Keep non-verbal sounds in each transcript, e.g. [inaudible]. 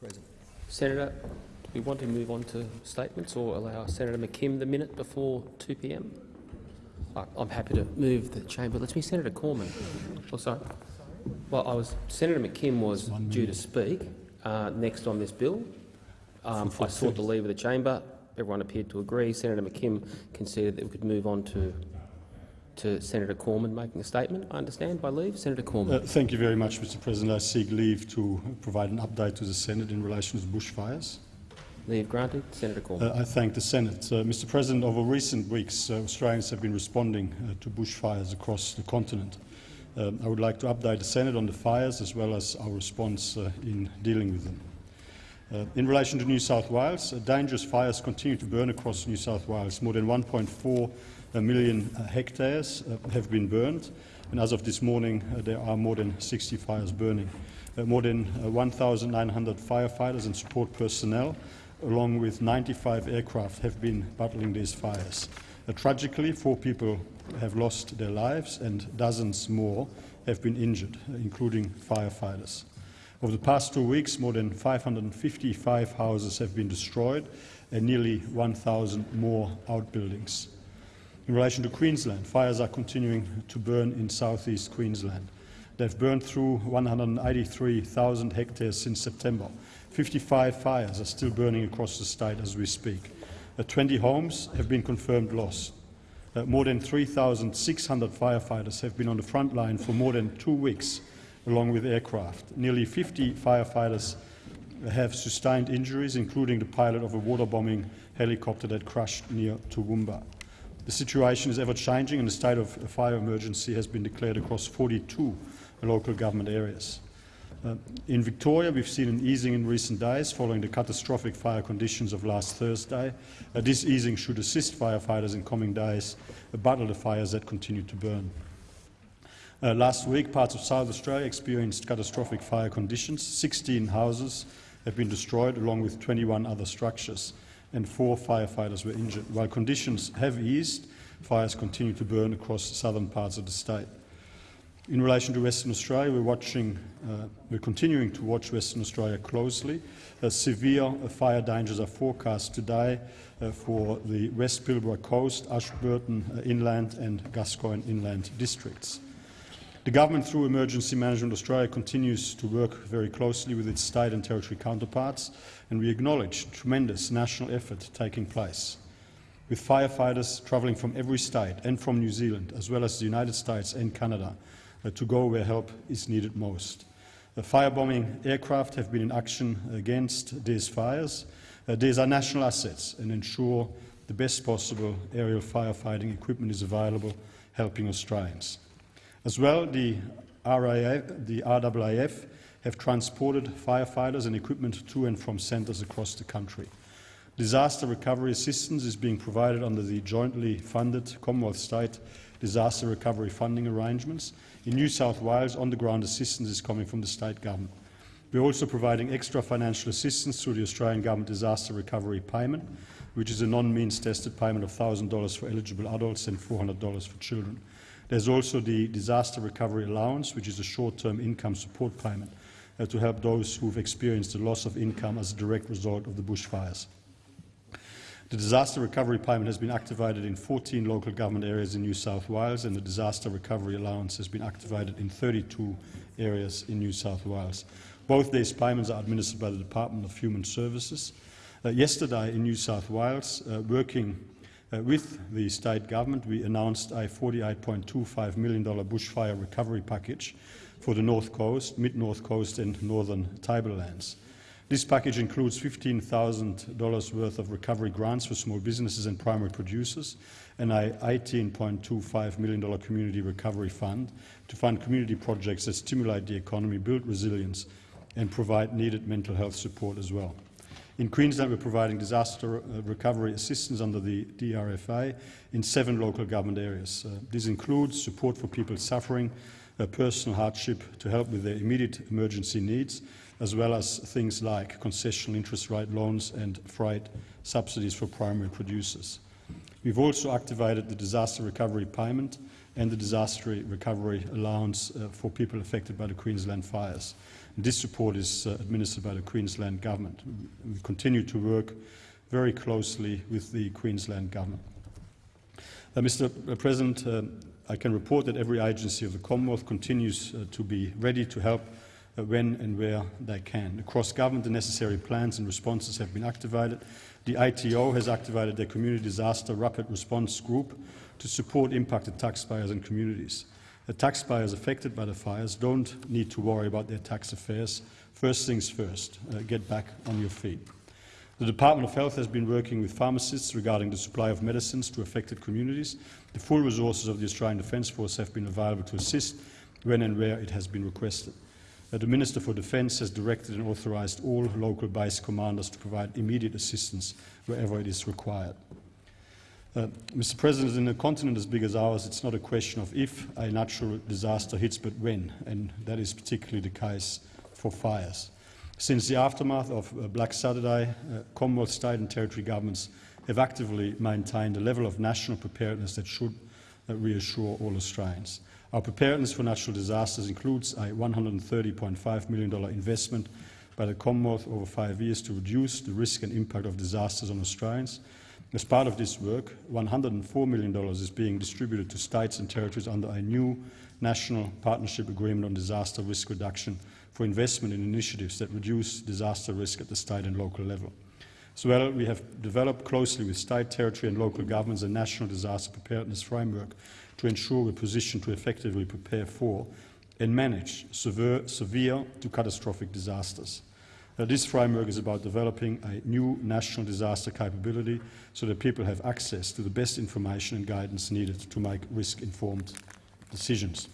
Present. Senator, do we want to move on to statements or allow Senator McKim the minute before 2 p.m.? I'm happy to move the chamber. Let's be Senator Cormann. Oh, sorry. Well, I was Senator McKim was due to speak uh, next on this bill. Um, I sought the leave of the chamber. Everyone appeared to agree. Senator McKim conceded that we could move on to to Senator Cormann making a statement, I understand, by leave. Senator Cormann. Uh, thank you very much, Mr President. I seek leave to provide an update to the Senate in relation to bushfires. Leave granted. Senator Cormann. Uh, I thank the Senate. Uh, Mr President, over recent weeks, uh, Australians have been responding uh, to bushfires across the continent. Um, I would like to update the Senate on the fires as well as our response uh, in dealing with them. Uh, in relation to New South Wales, uh, dangerous fires continue to burn across New South Wales. More than 1.4 million uh, hectares uh, have been burned, and as of this morning, uh, there are more than 60 fires burning. more than 1,900 firefighters and support personnel, along with 95 aircraft, have been battling these fires. tragically, four people have lost their lives and dozens more have been injured, including firefighters. Over the past two weeks, more than 555 houses have been destroyed and nearly 1,000 more outbuildings. In relation to Queensland, fires are continuing to burn in southeast Queensland. They've burned through 183,000 hectares since September. 55 fires are still burning across the state as we speak. Uh, 20 homes have been confirmed lost. Uh, more than 3,600 firefighters have been on the front line for more than two weeks, along with aircraft. Nearly 50 firefighters have sustained injuries, including the pilot of a water bombing helicopter that crashed near Toowoomba. The situation is ever-changing and a state of fire emergency has been declared across 42 local government areas. Uh, in Victoria, we've seen an easing in recent days following the catastrophic fire conditions of last Thursday. Uh, this easing should assist firefighters in coming days uh, battle the fires that continue to burn. Uh, last week, parts of South Australia experienced catastrophic fire conditions. 16 houses have been destroyed, along with 21 other structures and four firefighters were injured. While conditions have eased, fires continue to burn across southern parts of the state. In relation to Western Australia, we're, watching, uh, we're continuing to watch Western Australia closely. Uh, severe fire dangers are forecast today uh, for the West Pilbara Coast, Ashburton uh, Inland and Gascoyne Inland districts. The government, through Emergency Management Australia, continues to work very closely with its state and territory counterparts, and we acknowledge tremendous national effort taking place. With firefighters travelling from every state and from New Zealand, as well as the United States and Canada, uh, to go where help is needed most. The firebombing aircraft have been in action against these fires. Uh, these are national assets and ensure the best possible aerial firefighting equipment is available, helping Australians. As well, the, RAF, the RAAF have transported firefighters and equipment to and from centres across the country. Disaster recovery assistance is being provided under the jointly funded Commonwealth State disaster recovery funding arrangements. In New South Wales, on-the-ground assistance is coming from the state government. We're also providing extra financial assistance through the Australian Government Disaster Recovery Payment, which is a non-means tested payment of $1,000 for eligible adults and $400 for children. There's also the Disaster Recovery Allowance, which is a short-term income support payment uh, to help those who've experienced the loss of income as a direct result of the bushfires. The disaster recovery payment has been activated in 14 local government areas in New South Wales and the disaster recovery allowance has been activated in 32 areas in New South Wales. Both these payments are administered by the Department of Human Services. Uh, yesterday in New South Wales, uh, working uh, with the state government, we announced a $48.25 million bushfire recovery package for the North Coast, Mid-North Coast and Northern Tablelands. This package includes $15,000 worth of recovery grants for small businesses and primary producers and a $18.25 million community recovery fund to fund community projects that stimulate the economy, build resilience and provide needed mental health support as well. In Queensland, we're providing disaster uh, recovery assistance under the DRFA in seven local government areas. Uh, this includes support for people suffering personal hardship to help with their immediate emergency needs, as well as things like concessional interest rate loans and freight subsidies for primary producers. We've also activated the disaster recovery payment and the disaster recovery allowance uh, for people affected by the Queensland fires. This support is uh, administered by the Queensland Government. We continue to work very closely with the Queensland Government. Uh, Mr President, uh, I can report that every agency of the Commonwealth continues uh, to be ready to help uh, when and where they can. Across government, the necessary plans and responses have been activated. The ATO has activated their Community Disaster Rapid Response Group to support impacted taxpayers and communities. The taxpayers affected by the fires don't need to worry about their tax affairs. First things first, uh, get back on your feet. The Department of Health has been working with pharmacists regarding the supply of medicines to affected communities. The full resources of the Australian Defence Force have been available to assist when and where it has been requested. Uh, the Minister for Defence has directed and authorised all local base commanders to provide immediate assistance wherever it is required. Uh, Mr President, in a continent as big as ours, it's not a question of if a natural disaster hits, but when, and that is particularly the case for fires. Since the aftermath of uh, Black Saturday, uh, Commonwealth, state and territory governments have actively maintained a level of national preparedness that should uh, reassure all Australians. Our preparedness for natural disasters includes a $130.5 million investment by the Commonwealth over five years to reduce the risk and impact of disasters on Australians, as part of this work, $104 million is being distributed to states and territories under a new national partnership agreement on disaster risk reduction for investment in initiatives that reduce disaster risk at the state and local level. As well, we have developed closely with state, territory and local governments a national disaster preparedness framework to ensure we're positioned to effectively prepare for and manage severe, severe to catastrophic disasters. Uh, this framework is about developing a new national disaster capability so that people have access to the best information and guidance needed to make risk-informed decisions.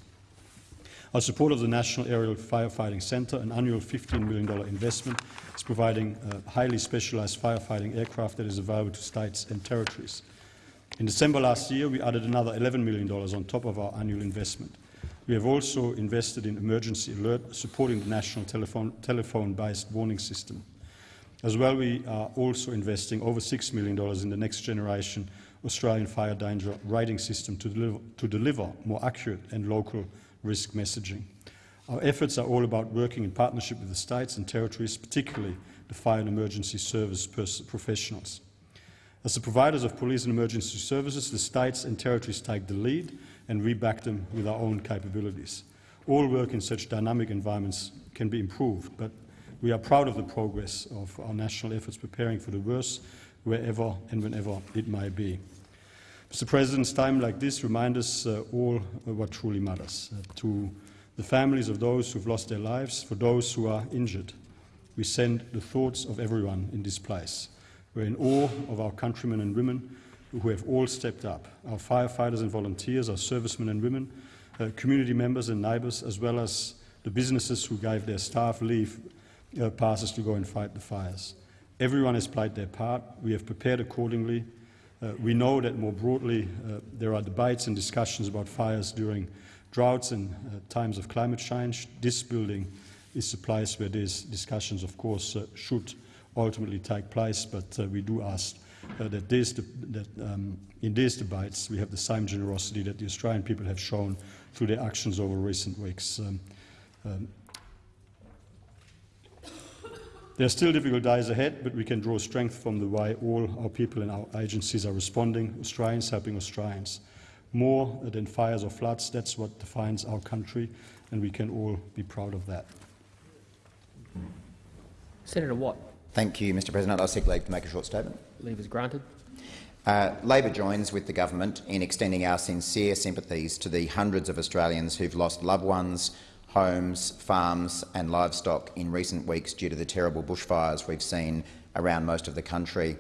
Our support of the National Aerial Firefighting Centre, an annual $15 million investment, is providing uh, highly specialised firefighting aircraft that is available to states and territories. In December last year, we added another $11 million on top of our annual investment. We have also invested in emergency alert, supporting the national telephone-based telephone warning system. As well, we are also investing over $6 million in the next generation Australian fire danger rating system to deliver, to deliver more accurate and local risk messaging. Our efforts are all about working in partnership with the states and territories, particularly the fire and emergency service professionals. As the providers of police and emergency services, the states and territories take the lead and we back them with our own capabilities. All work in such dynamic environments can be improved, but we are proud of the progress of our national efforts preparing for the worst wherever and whenever it may be. Mr President, time like this reminds us uh, all what truly matters. Uh, to the families of those who have lost their lives, for those who are injured, we send the thoughts of everyone in this place. We're in awe of our countrymen and women who have all stepped up, our firefighters and volunteers, our servicemen and women, uh, community members and neighbours, as well as the businesses who gave their staff leave uh, passes to go and fight the fires. Everyone has played their part. We have prepared accordingly. Uh, we know that more broadly uh, there are debates and discussions about fires during droughts and uh, times of climate change. This building is the place where these discussions, of course, uh, should ultimately take place, but we do ask uh, that, that um, in these debates we have the same generosity that the Australian people have shown through their actions over recent weeks. Um, um, there are still difficult days ahead, but we can draw strength from the way all our people and our agencies are responding, Australians helping Australians. More than fires or floods, that's what defines our country, and we can all be proud of that. Senator Watt. Thank you, Mr President. I'll seek leave to make a short statement. Leave is granted. Uh, Labor joins with the government in extending our sincere sympathies to the hundreds of Australians who've lost loved ones, homes, farms and livestock in recent weeks due to the terrible bushfires we've seen around most of the country.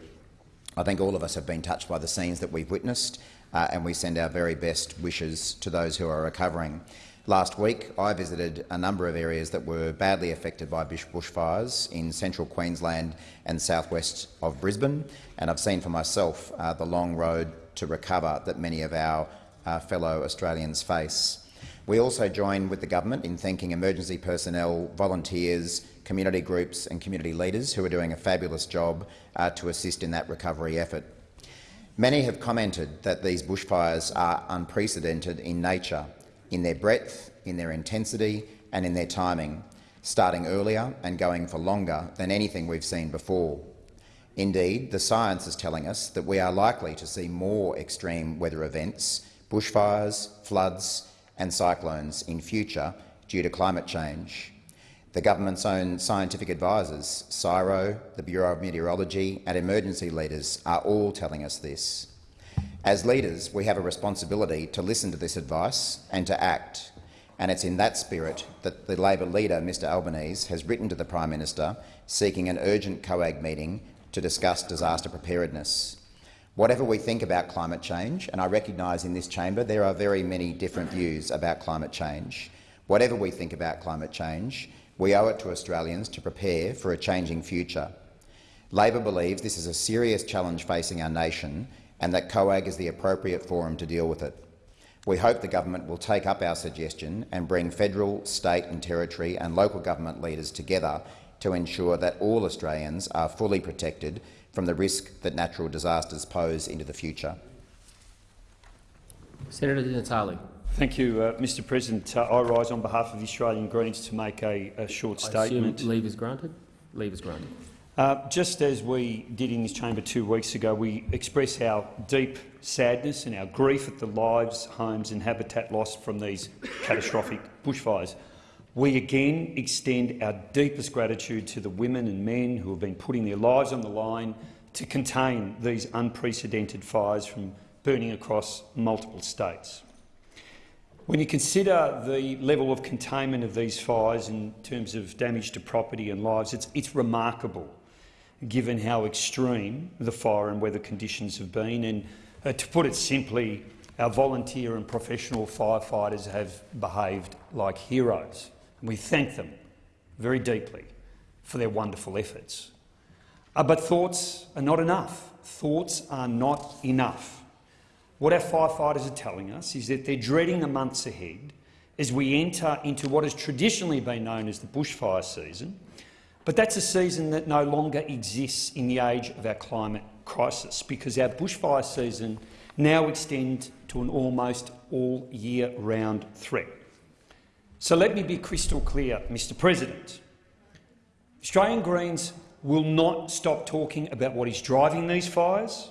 I think all of us have been touched by the scenes that we've witnessed, uh, and we send our very best wishes to those who are recovering. Last week, I visited a number of areas that were badly affected by bushfires in central Queensland and southwest of Brisbane, and I've seen for myself uh, the long road to recover that many of our uh, fellow Australians face. We also join with the government in thanking emergency personnel, volunteers, community groups and community leaders who are doing a fabulous job uh, to assist in that recovery effort. Many have commented that these bushfires are unprecedented in nature in their breadth, in their intensity and in their timing. starting earlier and going for longer than anything we've seen before. Indeed, the science is telling us that we are likely to see more extreme weather events, bushfires, floods and cyclones in future due to climate change. The government's own scientific advisers, CSIRO, the Bureau of Meteorology and emergency leaders are all telling us this. As leaders, we have a responsibility to listen to this advice and to act, and it's in that spirit that the Labor leader, Mr Albanese, has written to the Prime Minister seeking an urgent COAG meeting to discuss disaster preparedness. Whatever we think about climate change, and I recognise in this chamber there are very many different views about climate change, whatever we think about climate change, we owe it to Australians to prepare for a changing future. Labor believes this is a serious challenge facing our nation and that COAG is the appropriate forum to deal with it. We hope the government will take up our suggestion and bring federal, state and territory and local government leaders together to ensure that all Australians are fully protected from the risk that natural disasters pose into the future. Senator Di Natale. Thank you, uh, Mr President. Uh, I rise on behalf of the Australian Greens to make a, a short I statement. assume leave is granted. Leave is granted. Uh, just as we did in this chamber two weeks ago, we express our deep sadness and our grief at the lives, homes and habitat lost from these catastrophic bushfires. We again extend our deepest gratitude to the women and men who have been putting their lives on the line to contain these unprecedented fires from burning across multiple states. When you consider the level of containment of these fires in terms of damage to property and lives, it's, it's remarkable given how extreme the fire and weather conditions have been. And uh, to put it simply, our volunteer and professional firefighters have behaved like heroes. We thank them very deeply for their wonderful efforts. Uh, but thoughts are not enough. Thoughts are not enough. What our firefighters are telling us is that they're dreading the months ahead as we enter into what has traditionally been known as the bushfire season, but that's a season that no longer exists in the age of our climate crisis because our bushfire season now extends to an almost all-year-round threat. So let me be crystal clear, Mr President. Australian Greens will not stop talking about what is driving these fires.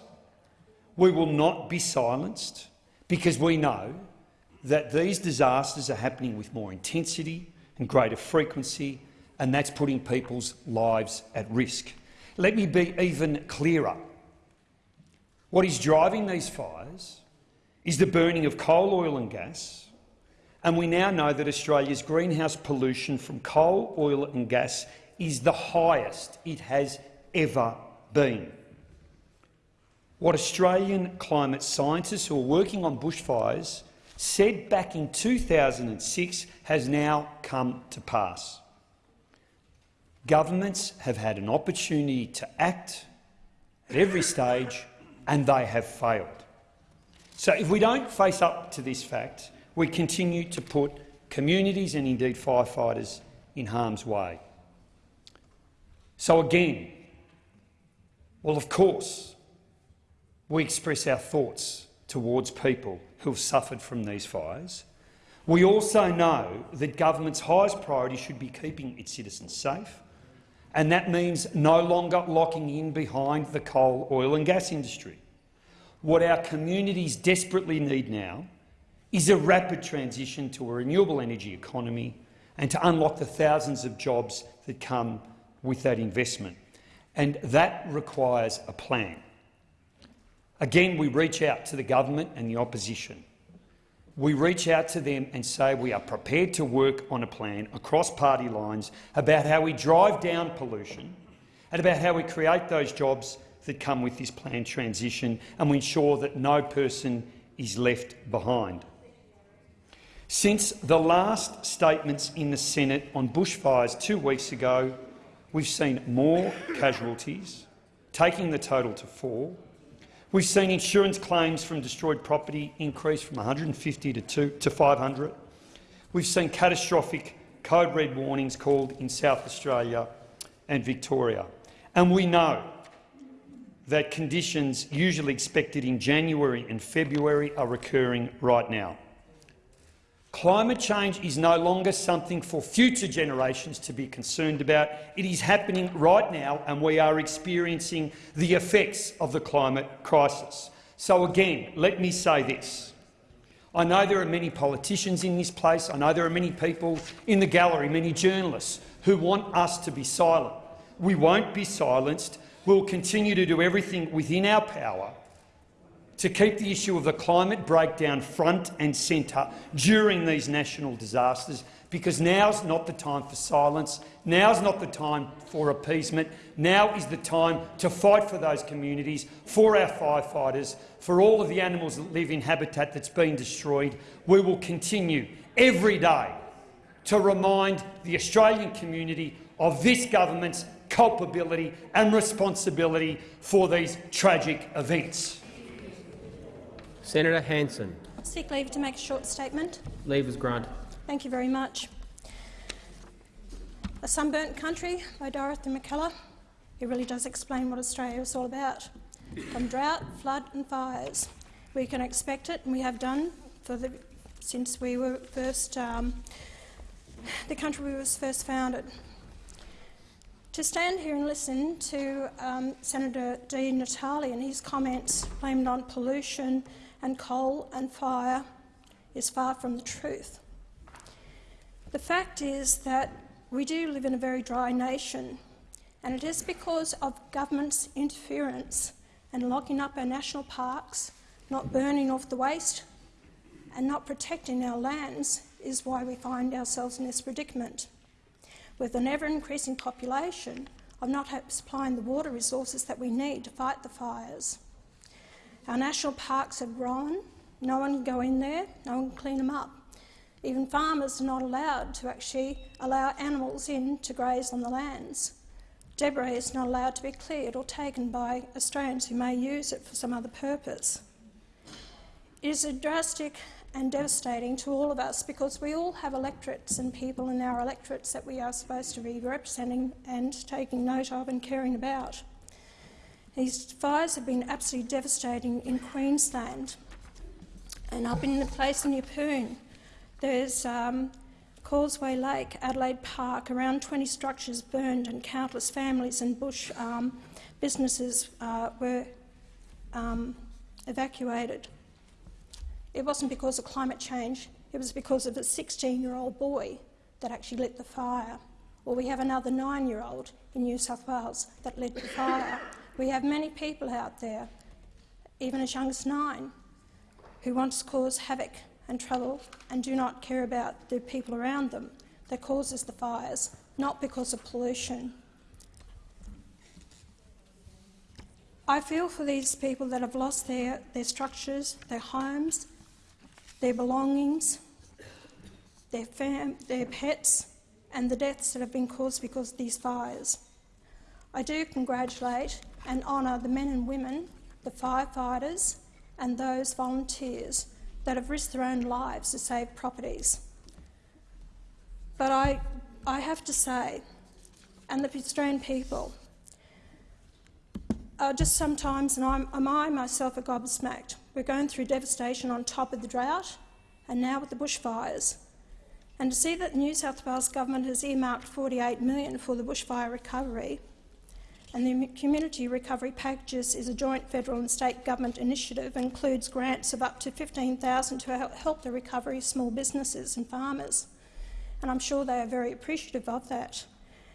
We will not be silenced because we know that these disasters are happening with more intensity and greater frequency and that's putting people's lives at risk. Let me be even clearer. What is driving these fires is the burning of coal, oil and gas, and we now know that Australia's greenhouse pollution from coal, oil and gas is the highest it has ever been. What Australian climate scientists who are working on bushfires said back in 2006 has now come to pass. Governments have had an opportunity to act at every stage and they have failed. So if we don't face up to this fact, we continue to put communities and indeed firefighters in harm's way. So again, well, of course, we express our thoughts towards people who have suffered from these fires. We also know that government's highest priority should be keeping its citizens safe, and that means no longer locking in behind the coal, oil and gas industry. What our communities desperately need now is a rapid transition to a renewable energy economy and to unlock the thousands of jobs that come with that investment. And that requires a plan. Again, we reach out to the government and the opposition we reach out to them and say we are prepared to work on a plan across party lines about how we drive down pollution and about how we create those jobs that come with this planned transition and we ensure that no person is left behind. Since the last statements in the Senate on bushfires two weeks ago, we've seen more casualties, taking the total to four, We've seen insurance claims from destroyed property increase from 150 to, two, to 500. We've seen catastrophic code red warnings called in South Australia and Victoria. And we know that conditions usually expected in January and February are recurring right now. Climate change is no longer something for future generations to be concerned about. It is happening right now, and we are experiencing the effects of the climate crisis. So again, let me say this. I know there are many politicians in this place, I know there are many people in the gallery, many journalists, who want us to be silent. We won't be silenced. We'll continue to do everything within our power to keep the issue of the climate breakdown front and centre during these national disasters, because now's not the time for silence, now's not the time for appeasement, now is the time to fight for those communities, for our firefighters, for all of the animals that live in habitat that's been destroyed. We will continue every day to remind the Australian community of this government's culpability and responsibility for these tragic events. Senator Hanson. Seek leave to make a short statement. Leave is granted. Thank you very much. A Sunburnt Country by Dorothy Mackellar. It really does explain what Australia is all about. From drought, flood and fires. We can expect it, and we have done for the, since we were first, um, the country we was first founded. To stand here and listen to um, Senator Di Natale and his comments blamed on pollution and coal and fire is far from the truth. The fact is that we do live in a very dry nation, and it is because of government's interference and locking up our national parks, not burning off the waste and not protecting our lands is why we find ourselves in this predicament. With an ever-increasing population of not supplying the water resources that we need to fight the fires. Our national parks have grown. No one can go in there, no one can clean them up. Even farmers are not allowed to actually allow animals in to graze on the lands. Debris is not allowed to be cleared or taken by Australians who may use it for some other purpose. It is a drastic and devastating to all of us because we all have electorates and people in our electorates that we are supposed to be representing and taking note of and caring about. These fires have been absolutely devastating in Queensland and up in the place in Yeppoon. There's um, Causeway Lake, Adelaide Park, around 20 structures burned and countless families and bush um, businesses uh, were um, evacuated. It wasn't because of climate change, it was because of a 16-year-old boy that actually lit the fire. Or we have another nine-year-old in New South Wales that lit the fire. We have many people out there, even as young as nine, who want to cause havoc and trouble and do not care about the people around them that causes the fires, not because of pollution. I feel for these people that have lost their, their structures, their homes, their belongings, their, fam their pets and the deaths that have been caused because of these fires. I do congratulate and honour the men and women, the firefighters and those volunteers that have risked their own lives to save properties. But I, I have to say, and the Australian people, uh, just sometimes, and I'm, I myself are gobsmacked. We're going through devastation on top of the drought and now with the bushfires. And to see that the New South Wales government has earmarked 48 million for the bushfire recovery and the Community Recovery Packages is a joint federal and state government initiative and includes grants of up to 15,000 to help the recovery of small businesses and farmers. And I'm sure they are very appreciative of that.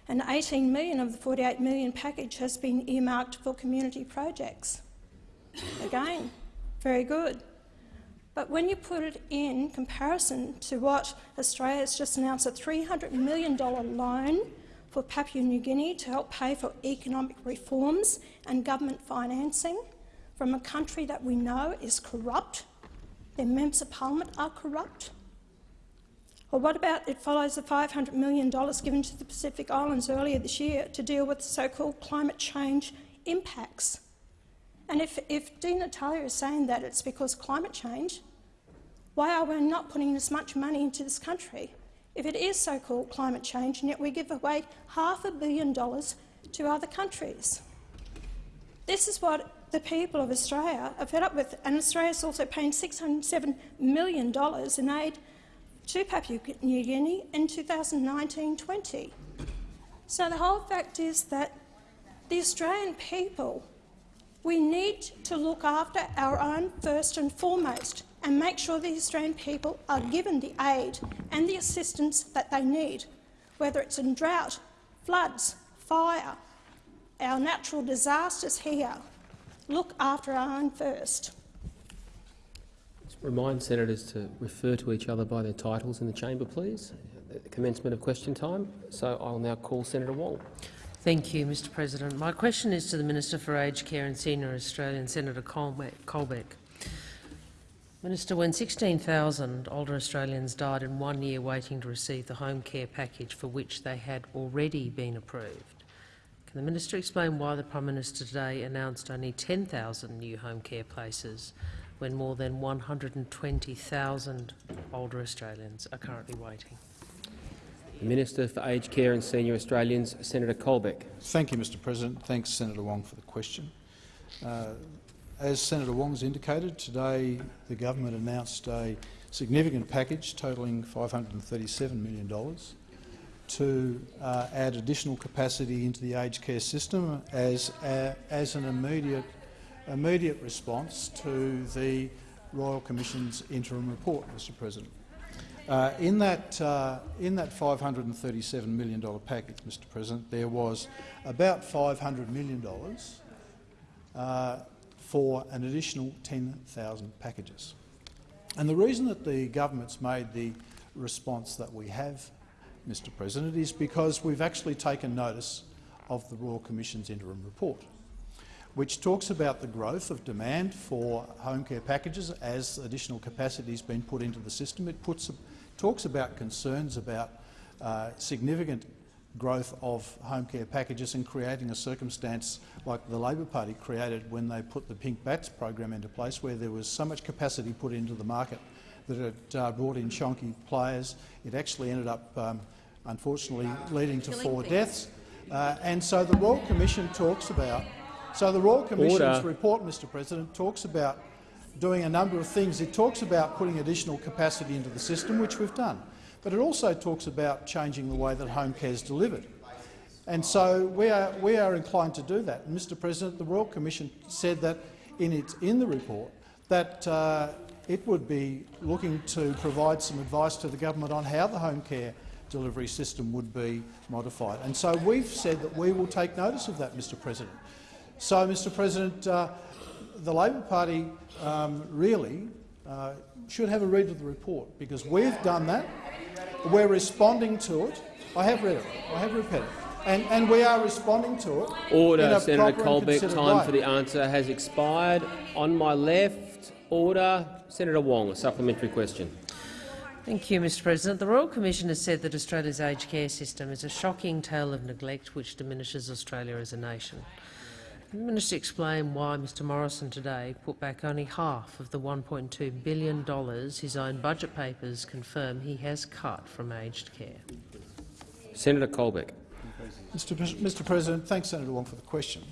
And 18 million of the 48 million package has been earmarked for community projects. Again, very good. But when you put it in comparison to what Australia has just announced, a $300 million loan for Papua New Guinea to help pay for economic reforms and government financing from a country that we know is corrupt, their members of parliament are corrupt? Or what about it follows the $500 million given to the Pacific Islands earlier this year to deal with so-called climate change impacts? And if, if Di Natale is saying that it's because climate change, why are we not putting as much money into this country? If it is so-called climate change, and yet we give away half a billion dollars to other countries. This is what the people of Australia are fed up with, and Australia is also paying $607 million in aid to Papua New Guinea in 2019-20. So the whole fact is that the Australian people, we need to look after our own first and foremost and make sure the Australian people are given the aid and the assistance that they need, whether it's in drought, floods, fire, our natural disasters here. Look after our own first. Remind senators to refer to each other by their titles in the chamber, please. At the commencement of question time. So I'll now call Senator Wong. Thank you, Mr President. My question is to the Minister for Aged Care and Senior Australian, Senator Colbeck. Colbeck. Minister, when 16,000 older Australians died in one year waiting to receive the home care package for which they had already been approved, can the minister explain why the Prime Minister today announced only 10,000 new home care places when more than 120,000 older Australians are currently waiting? The Minister for Aged Care and Senior Australians, Senator Colbeck. Thank you, Mr President. Thanks, Senator Wong, for the question. Uh, as Senator Wong's indicated, today the government announced a significant package totalling $537 million to uh, add additional capacity into the aged care system as, uh, as an immediate, immediate response to the Royal Commission's interim report, Mr President. Uh, in, that, uh, in that $537 million package, Mr President, there was about $500 million uh, for an additional 10,000 packages. And the reason that the government's made the response that we have, Mr President, is because we've actually taken notice of the Royal Commission's interim report, which talks about the growth of demand for home care packages as additional capacity has been put into the system. It puts, talks about concerns about uh, significant growth of home care packages and creating a circumstance like the Labor Party created when they put the Pink Batts program into place, where there was so much capacity put into the market that it uh, brought in chonky players. It actually ended up, um, unfortunately, leading to four deaths. Uh, and so the Royal Commission talks about. So the Royal Commission's Order. report, Mr. President, talks about doing a number of things. It talks about putting additional capacity into the system, which we've done but it also talks about changing the way that home care is delivered. And so we are, we are inclined to do that. Mr President, the Royal Commission said that in, its, in the report that uh, it would be looking to provide some advice to the government on how the home care delivery system would be modified. And so we've said that we will take notice of that, Mr President. So, Mr President, uh, the Labor Party um, really uh, should have a read of the report because we've done that. We're responding to it. I have read it. I have read it. And, and we are responding to it. in Order, a Senator proper and Colbeck. Time way. for the answer has expired. On my left, order. Senator Wong, a supplementary question. Thank you, Mr President. The Royal Commission has said that Australia's aged care system is a shocking tale of neglect which diminishes Australia as a nation. Can the Minister explain why Mr Morrison today put back only half of the $1.2 billion his own budget papers confirm he has cut from aged care? Senator Colbeck. Mr. Pres- Mr. President, thanks, Senator Wong, for the question.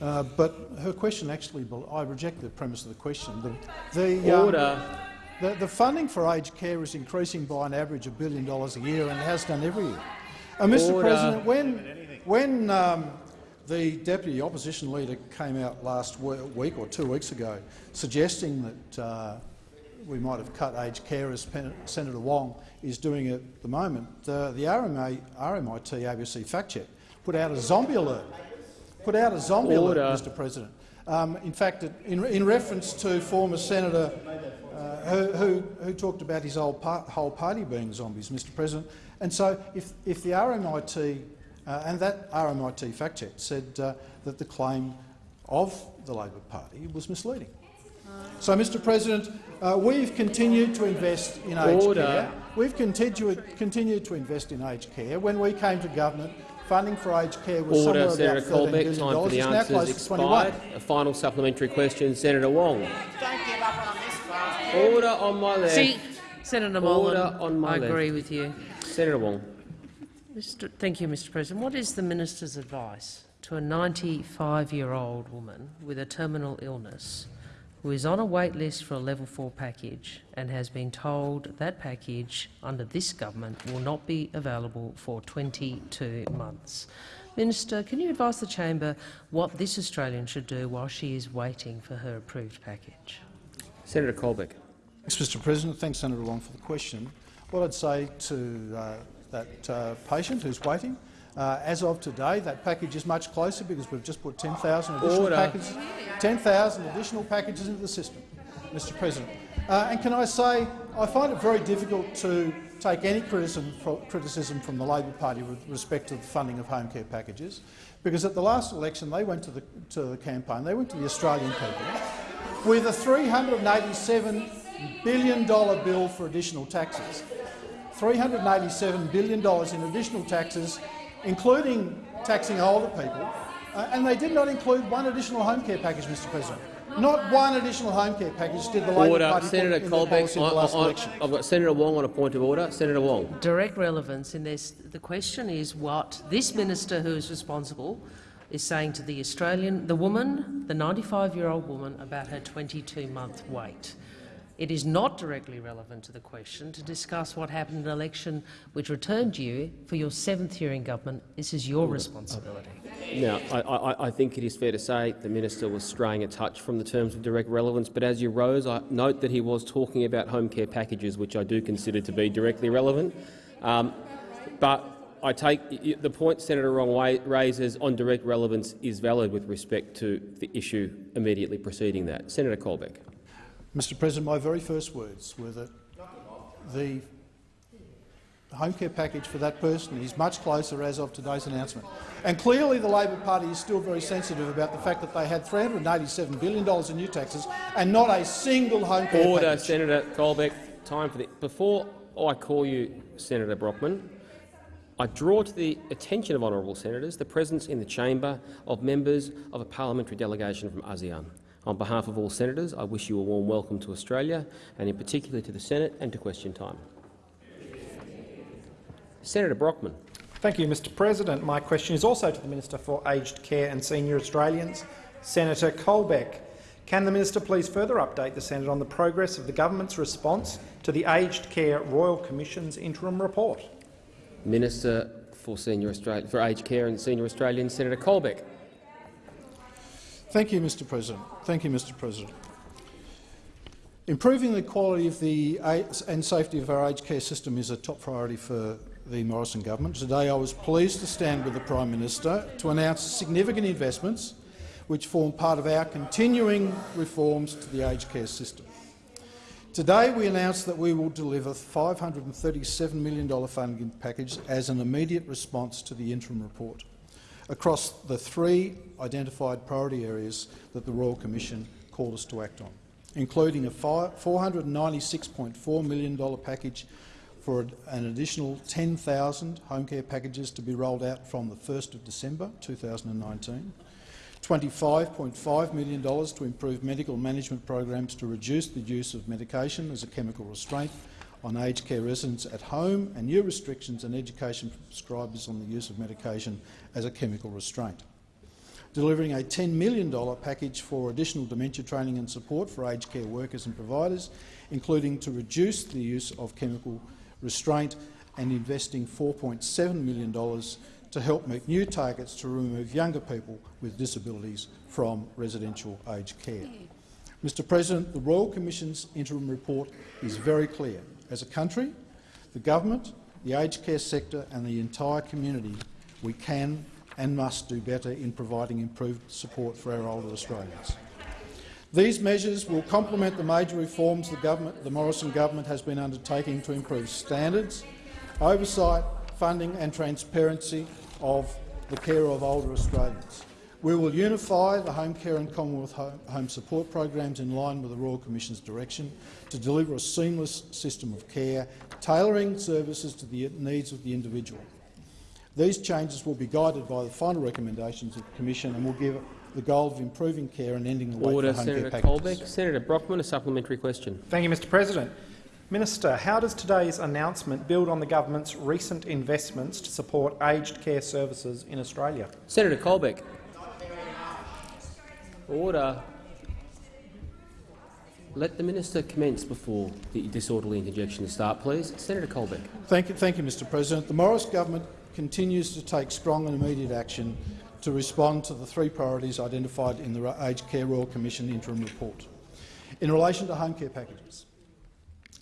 Uh, but her question actually, bel- I reject the premise of the question. The, the, um, Order. the, the funding for aged care is increasing by an average of a billion dollars a year and has done every year. And Mr. Order. President, when, when um, the deputy opposition leader came out last week or two weeks ago suggesting that uh, we might have cut aged care as Pen- Senator Wong is doing at the moment, uh, the RMA, RMIT ABC fact check put out a zombie alert. Put out a zombie Order. alert, Mr. President. Um, in fact, in, in reference to former Senator uh, who, who, who talked about his whole, par whole party being zombies, Mr. President. And so, if, if the RMIT uh, and that RMIT fact check said uh, that the claim of the Labor Party was misleading. So, Mr. President, uh, we've continued to invest in aged Order. care. We've continued, continued to invest in aged care. When we came to government, funding for aged care was Order, somewhere Senator about $13 Colbeck. Time for the It's now answers close to 21. expired. A final supplementary question. Senator Wong. Don't give up on this fast. Order on my left. See, Senator Order on my I agree left. with you. Senator Wong. Mr. Thank you, Mr President. What is the minister's advice to a 95-year-old woman with a terminal illness who is on a wait list for a level 4 package and has been told that package under this government will not be available for 22 months. Minister, can you advise the chamber what this Australian should do while she is waiting for her approved package? Senator Colbeck. Thanks, Mr President. Thanks, Senator Wong, for the question. What I'd say to uh, that uh, patient who's waiting, uh, as of today, that package is much closer because we've just put 10,000 additional Order. packages, 10,000 additional packages into the system, Mr President. Uh, and can I say, I find it very difficult to take any criticism, criticism from the Labor Party with respect to the funding of home care packages, because at the last election they went to the, to the campaign, they went to the Australian people with a $387 billion bill for additional taxes. $387 billion in additional taxes, including taxing older people, uh, and they did not include one additional home care package, Mr President. Not one additional home care package did the Labor Order. Party Senator put in their Colbeck. policy in the last I, I, election. I've got Senator Wong on a point of order. Senator Wong. Direct relevance in this. The question is what this minister who is responsible is saying to the Australian, the woman, the 95-year-old woman, about her 22-month wait. It is not directly relevant to the question to discuss what happened in an election which returned you for your seventh year in government. This is your responsibility. Now, I, I, I think it is fair to say the minister was straying a touch from the terms of direct relevance, but as you rose, I note that he was talking about home care packages, which I do consider to be directly relevant. Um, but I take the point Senator Wong raises on direct relevance is valid with respect to the issue immediately preceding that. Senator Colbeck. Mr President, my very first words were that the home care package for that person is much closer as of today's announcement. And clearly the Labor Party is still very sensitive about the fact that they had $387 billion in new taxes and not a single home care Order, package. Senator Colbeck. Time for the before I call you, Senator Brockman. I draw to the attention of honourable senators the presence in the chamber of members of a parliamentary delegation from ASEAN. On behalf of all senators, I wish you a warm welcome to Australia, and in particular to the Senate and to question time. Senator Brockman. Thank you, Mr President. My question is also to the Minister for Aged Care and Senior Australians, Senator Colbeck. Can the minister please further update the Senate on the progress of the government's response to the Aged Care Royal Commission's interim report? Minister for, Senior Australia, for Aged Care and Senior Australians, Senator Colbeck. Thank you, Mr President. Thank you, Mr President. Improving the quality of the and safety of our aged care system is a top priority for the Morrison government. Today I was pleased to stand with the Prime Minister to announce significant investments which form part of our continuing reforms to the aged care system. Today we announced that we will deliver $537 million funding package as an immediate response to the interim report across the three identified priority areas that the Royal Commission called us to act on, including a $496.4 million package for an additional 10,000 home care packages to be rolled out from the 1st of December 2019, $25.5 million to improve medical management programs to reduce the use of medication as a chemical restraint on aged care residents at home and new restrictions and education for prescribers on the use of medication as a chemical restraint. Delivering a $10 million package for additional dementia training and support for aged care workers and providers, including to reduce the use of chemical restraint and investing $4.7 million to help meet new targets to remove younger people with disabilities from residential aged care. Mr President, the Royal Commission's interim report is very clear. As a country, the government, the aged care sector and the entire community, we can and must do better in providing improved support for our older Australians. These measures will complement the major reforms the, the Morrison government has been undertaking to improve standards, oversight, funding and transparency of the care of older Australians. We will unify the home care and Commonwealth home support programs in line with the Royal Commission's direction to deliver a seamless system of care, tailoring services to the needs of the individual. These changes will be guided by the final recommendations of the Commission and will give the goal of improving care and ending the wait Order, for home Senator care packages. Colbeck. Senator Brockman, a supplementary question. Thank you, Mr President. Minister, how does today's announcement build on the government's recent investments to support aged care services in Australia? Senator Colbeck. Order. Let the minister commence before the disorderly interjection start, please. Senator Colbeck. Thank you, thank you, Mr President. The Morris government continues to take strong and immediate action to respond to the three priorities identified in the Aged Care Royal Commission interim report. In relation to home care packages,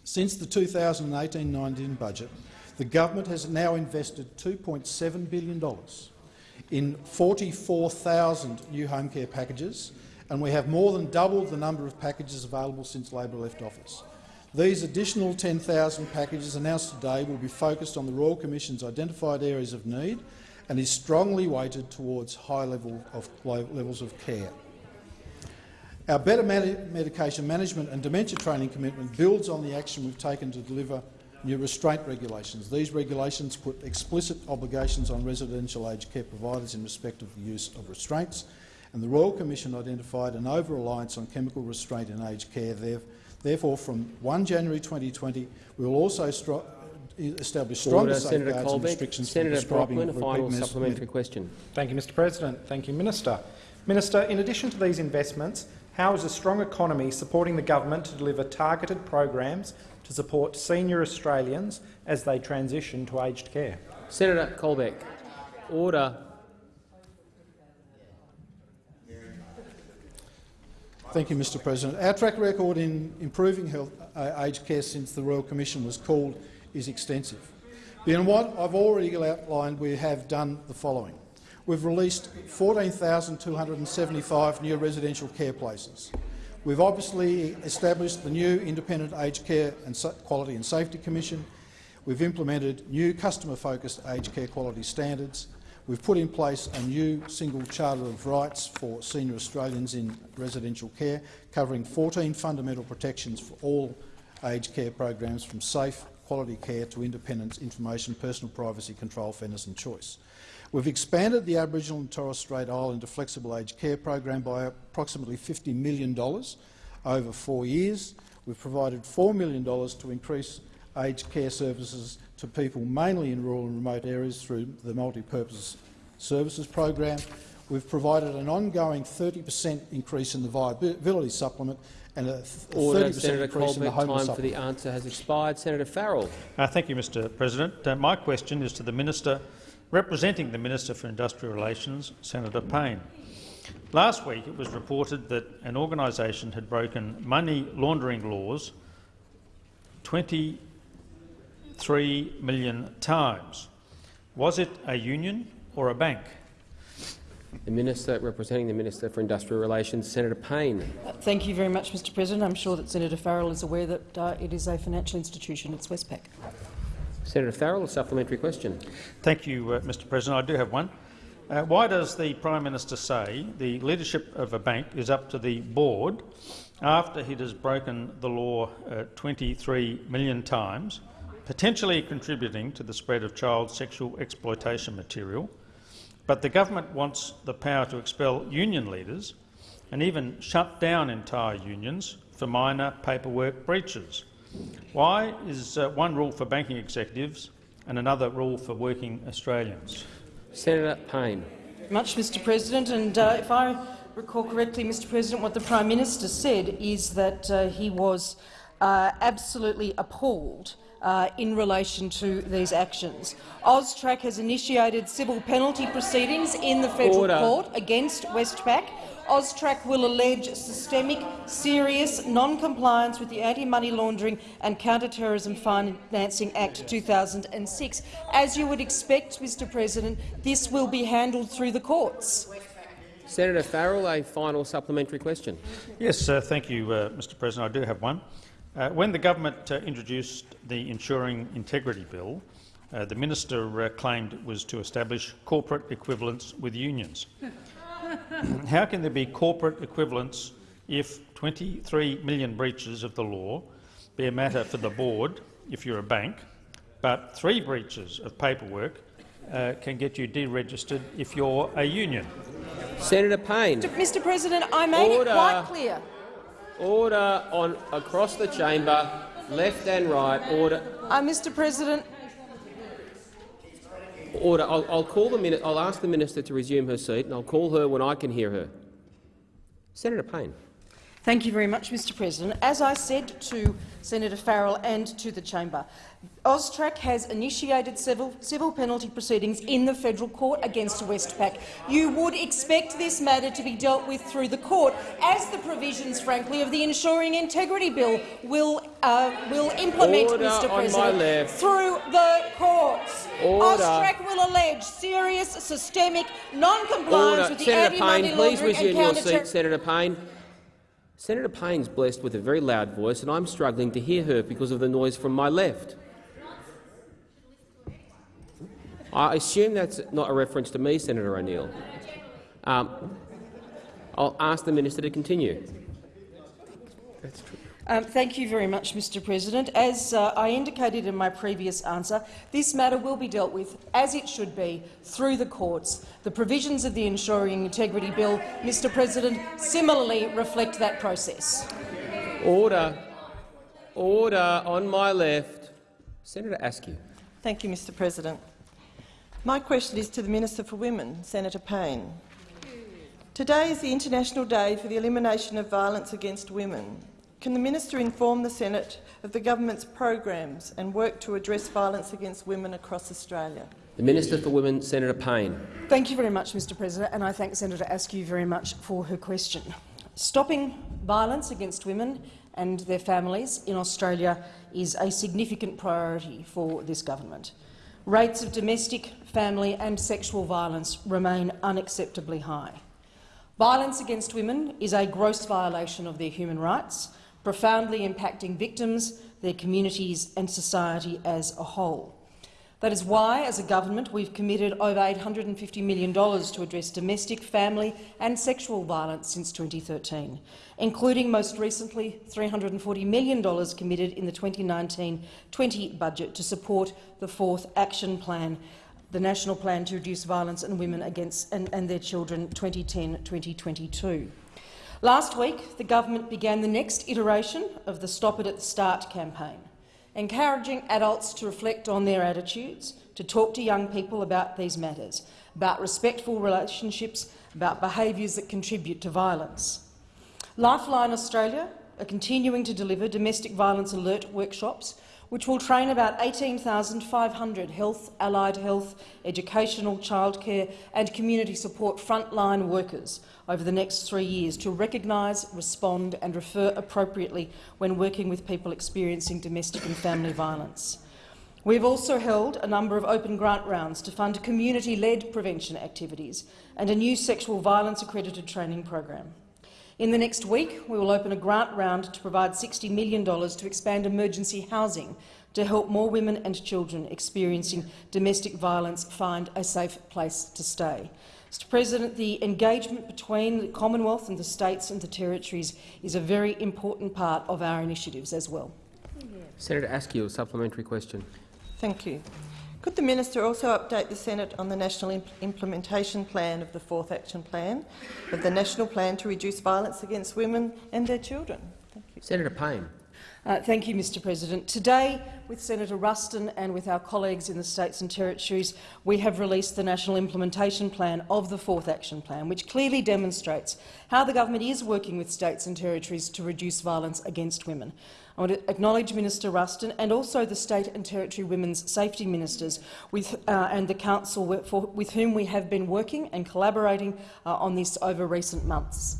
since the 2018-19 budget, the government has now invested $2.7 billion in 44,000 new home care packages, and we have more than doubled the number of packages available since Labor left office. These additional 10,000 packages announced today will be focused on the Royal Commission's identified areas of need and is strongly weighted towards high level of, levels of care. Our better medication management and dementia training commitment builds on the action we've taken to deliver new restraint regulations. These regulations put explicit obligations on residential aged care providers in respect of the use of restraints, and the Royal Commission identified an over-reliance on chemical restraint in aged care. Therefore, from 1 January 2020, we will also establish stronger uh, Order, safeguards Senator and restrictions Senator for prescribing Brockman, a final repeat supplementary question. Thank you, Mr President. Thank you, Minister. Minister, in addition to these investments, how is a strong economy supporting the government to deliver targeted programs to support senior Australians as they transition to aged care? Senator Colbeck. Order. Thank you, Mr President. Our track record in improving health, uh, aged care since the Royal Commission was called is extensive. Beyond what I've already outlined, we have done the following. We've released 14,275 new residential care places. We've obviously established the new Independent Aged Care and Quality and Safety Commission. We've implemented new customer-focused aged care quality standards. We've put in place a new single Charter of Rights for senior Australians in residential care, covering 14 fundamental protections for all aged care programs, from safe, quality care to independence, information, personal privacy, control, fairness and choice. We've expanded the Aboriginal and Torres Strait Islander Flexible Aged Care Program by approximately $50 million over four years. We've provided $4 million to increase aged care services to people mainly in rural and remote areas through the Multi-Purpose Services Program. We've provided an ongoing 30 per cent increase in the viability supplement and a 30 per cent increase Colbeck, in the homeless time for the answer has expired. Senator Farrell. Uh, thank you, Mr President. Uh, my question is to the Minister Representing the Minister for Industrial Relations, Senator Payne. Last week it was reported that an organisation had broken money laundering laws 23 million times. Was it a union or a bank? The Minister representing the Minister for Industrial Relations, Senator Payne. Thank you very much, Mr President. I'm sure that Senator Farrell is aware that uh, it is a financial institution. It's Westpac. Senator Farrell, a supplementary question. Thank you, uh, Mr President. I do have one. Uh, why does the Prime Minister say the leadership of a bank is up to the board after it has broken the law uh, 23 million times, potentially contributing to the spread of child sexual exploitation material, but the government wants the power to expel union leaders and even shut down entire unions for minor paperwork breaches? Why is uh, one rule for banking executives and another rule for working Australians? Senator Payne. Much, Mr President. And uh, if I recall correctly, Mr President, what the Prime Minister said is that uh, he was uh, absolutely appalled uh, in relation to these actions. AUSTRAC has initiated civil penalty proceedings in the federal Order. court against Westpac AUSTRAC will allege systemic, serious non-compliance with the Anti-Money Laundering and Counter-Terrorism Financing Act 2006. As you would expect, Mr President, this will be handled through the courts. Senator Farrell, a final supplementary question. Yes, uh, thank you, uh, Mr President. I do have one. Uh, when the government uh, introduced the Ensuring Integrity Bill, uh, the minister uh, claimed it was to establish corporate equivalence with unions. [laughs] How can there be corporate equivalence if 23 million breaches of the law be a matter for the board if you're a bank, but three breaches of paperwork uh, can get you deregistered if you're a union? Senator Payne. Mr President, I made Order. it quite clear. Order on across the chamber, left and right. Order. Uh, Mr President, Order. I'll, I'll, call the minute. I'll ask the minister to resume her seat, and I'll call her when I can hear her. Senator Payne. Thank you very much, Mr President. As I said to Senator Farrell and to the chamber, AUSTRAC has initiated civil, civil penalty proceedings in the federal court against Westpac. You would expect this matter to be dealt with through the court, as the provisions, frankly, of the Ensuring Integrity Bill will, uh, will implement, Order Mr President, through the courts. Order. AUSTRAC will allege serious, systemic non-compliance Order. with the Senator Payne, please resume your seat. Senator Payne. Senator Payne's blessed with a very loud voice, and I'm struggling to hear her because of the noise from my left. I assume that's not a reference to me, Senator O'Neill. Um, I'll ask the minister to continue. That's true. Um, thank you very much, Mr President. As uh, I indicated in my previous answer, this matter will be dealt with, as it should be, through the courts. The provisions of the Ensuring Integrity Bill, Mr President, similarly reflect that process. Order. Order on my left. Senator Askew. Thank you, Mr President. My question is to the Minister for Women, Senator Payne. Today is the International Day for the Elimination of Violence Against Women. Can the minister inform the Senate of the government's programs and work to address violence against women across Australia? The Minister for Women, Senator Payne. Thank you very much, Mr President, and I thank Senator Askew very much for her question. Stopping violence against women and their families in Australia is a significant priority for this government. Rates of domestic, family and sexual violence remain unacceptably high. Violence against women is a gross violation of their human rights, profoundly impacting victims, their communities and society as a whole. That is why, as a government, we've committed over $850 million to address domestic, family and sexual violence since 2013, including most recently $340 million committed in the 2019-20 budget to support the Fourth Action Plan, the National Plan to Reduce Violence on Women against and, and their Children 2010-2022. Last week, the government began the next iteration of the Stop It at the Start campaign, encouraging adults to reflect on their attitudes, to talk to young people about these matters, about respectful relationships, about behaviours that contribute to violence. Lifeline Australia are continuing to deliver domestic violence alert workshops which will train about 18,500 health, allied health, educational, childcare and community support frontline workers over the next three years to recognise, respond and refer appropriately when working with people experiencing domestic and family violence. We've also held a number of open grant rounds to fund community-led prevention activities and a new sexual violence accredited training program. In the next week, we will open a grant round to provide $60 million to expand emergency housing to help more women and children experiencing domestic violence find a safe place to stay. Mr President, the engagement between the Commonwealth and the states and the territories is a very important part of our initiatives as well. Senator Askew, a supplementary question. Thank you. Could the minister also update the Senate on the national imp implementation plan of the Fourth Action Plan, of the national plan to reduce violence against women and their children? Senator Payne. Uh, thank you, Mr President. Today, with Senator Ruston and with our colleagues in the states and territories, we have released the National Implementation Plan of the Fourth Action Plan, which clearly demonstrates how the government is working with states and territories to reduce violence against women. I want to acknowledge Minister Ruston and also the State and Territory Women's Safety Ministers with, uh, and the Council for, with whom we have been working and collaborating uh, on this over recent months.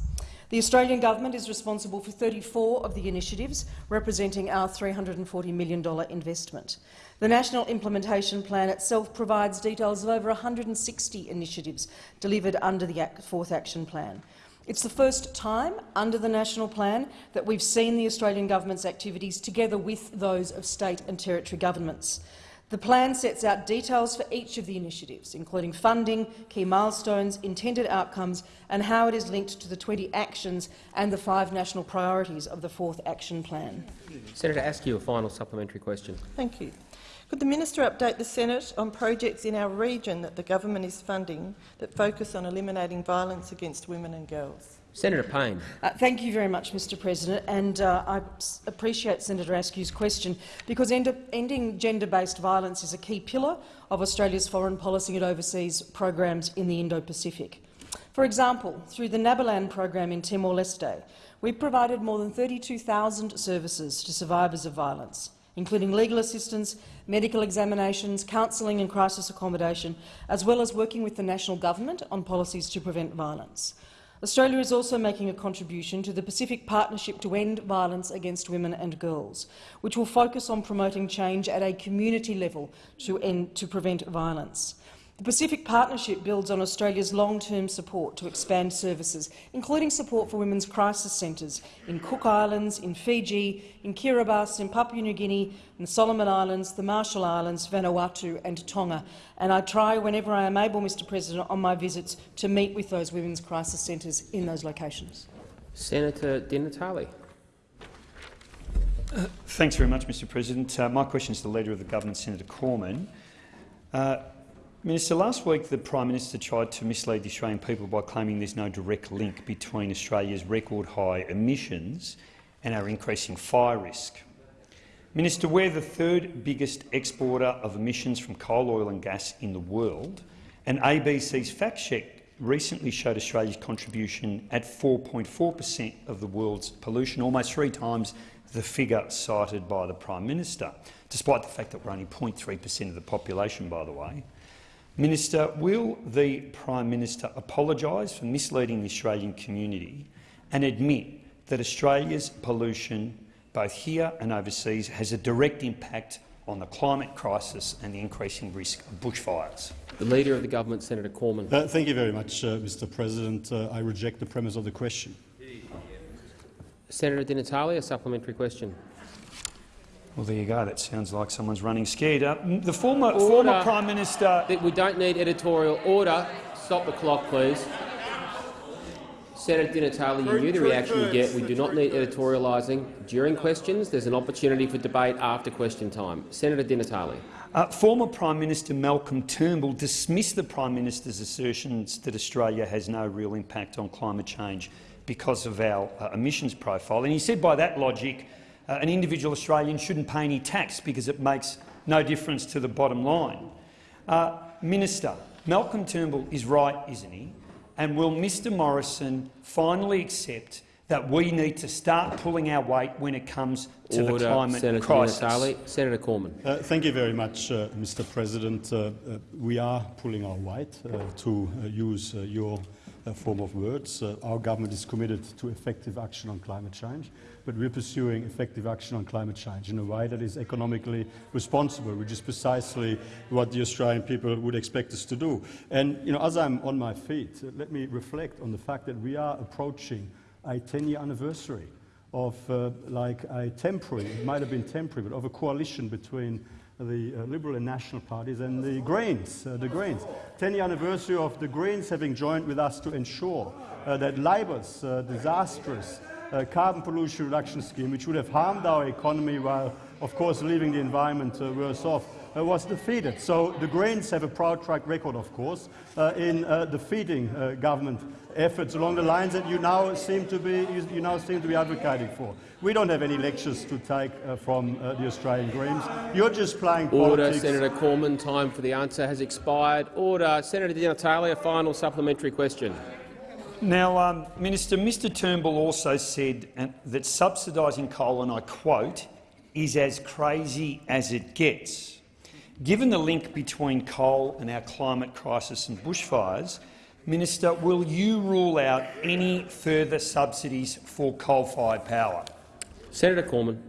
The Australian government is responsible for 34 of the initiatives, representing our $340 million investment. The National Implementation Plan itself provides details of over 160 initiatives delivered under the Fourth Action Plan. It's the first time under the National Plan that we've seen the Australian Government's activities together with those of state and territory governments. The plan sets out details for each of the initiatives, including funding, key milestones, intended outcomes and how it is linked to the 20 actions and the five national priorities of the Fourth Action Plan. Senator Askew, a final supplementary question. Thank you. Could the minister update the Senate on projects in our region that the government is funding that focus on eliminating violence against women and girls? Senator Payne. Uh, thank you very much, Mr President, and uh, I appreciate Senator Askew's question because end ending gender-based violence is a key pillar of Australia's foreign policy and overseas programs in the Indo-Pacific. For example, through the Nabilan program in Timor-Leste, we've provided more than 32,000 services to survivors of violence, including legal assistance, medical examinations, counselling and crisis accommodation, as well as working with the national government on policies to prevent violence. Australia is also making a contribution to the Pacific Partnership to End Violence Against Women and Girls, which will focus on promoting change at a community level to, end, to prevent violence. The Pacific Partnership builds on Australia's long-term support to expand services, including support for women's crisis centres in Cook Islands, in Fiji, in Kiribati, in Papua New Guinea, in the Solomon Islands, the Marshall Islands, Vanuatu and Tonga. And I try, whenever I am able, Mr President, on my visits to meet with those women's crisis centres in those locations. Senator Di Natale. Uh, thanks very much, Mr President. Uh, my question is to the Leader of the Government, Senator Cormann. Uh, Minister, last week the Prime Minister tried to mislead the Australian people by claiming there's no direct link between Australia's record high emissions and our increasing fire risk. Minister, we're the third biggest exporter of emissions from coal, oil and gas in the world, and ABC's fact check recently showed Australia's contribution at 4.4 per cent of the world's pollution, almost three times the figure cited by the Prime Minister, despite the fact that we're only 0.3 per cent of the population, by the way. Minister, will the Prime Minister apologise for misleading the Australian community and admit that Australia's pollution, both here and overseas, has a direct impact on the climate crisis and the increasing risk of bushfires? The Leader of the Government, Senator Cormann. Uh, thank you very much, uh, Mr President. Uh, I reject the premise of the question. Senator Di Natale, a supplementary question. Well, there you go. That sounds like someone's running scared. Uh, the former, former Prime Minister... We don't need editorial order. Stop the clock, please. Senator Di Natale, you knew the reaction you get. We do not need editorialising. During questions, there's an opportunity for debate after question time. Senator Di Natale. Uh, former Prime Minister Malcolm Turnbull dismissed the Prime Minister's assertions that Australia has no real impact on climate change because of our uh, emissions profile. And he said by that logic uh, an individual Australian shouldn't pay any tax because it makes no difference to the bottom line. Uh, Minister, Malcolm Turnbull is right, isn't he? And will Mr Morrison finally accept that we need to start pulling our weight when it comes to Order, the climate Senator crisis? Natale. Senator Cormann. Uh, thank you very much, uh, Mr. President. Uh, uh we are pulling our weight, uh, to uh, use your form of words. our government is committed to effective action on climate change but we're pursuing effective action on climate change in a way that is economically responsible, which is precisely what the Australian people would expect us to do. And you know, as I'm on my feet, let me reflect on the fact that we are approaching a 10-year anniversary of uh, like a temporary, it might have been temporary, but of a coalition between the uh, Liberal and National parties and the Greens. Uh, the Greens. 10-year anniversary of the Greens having joined with us to ensure uh, that Labor's uh, disastrous uh, carbon pollution reduction scheme, which would have harmed our economy while, of course, leaving the environment uh, worse off, uh, was defeated. So the Greens have a proud track record, of course, uh, in uh, defeating uh, government efforts along the lines that you now seem to be you, you, now seem to be advocating for. We don't have any lectures to take from the Australian Greens. You're just playing Order, politics. Senator Cormann. Time for the answer has expired. Order, Senator Di. A final supplementary question. Now, um, Minister, Mr Turnbull also said that subsidising coal, and I quote, is as crazy as it gets. Given the link between coal and our climate crisis and bushfires, Minister, will you rule out any further subsidies for coal-fired power? Senator Cormann.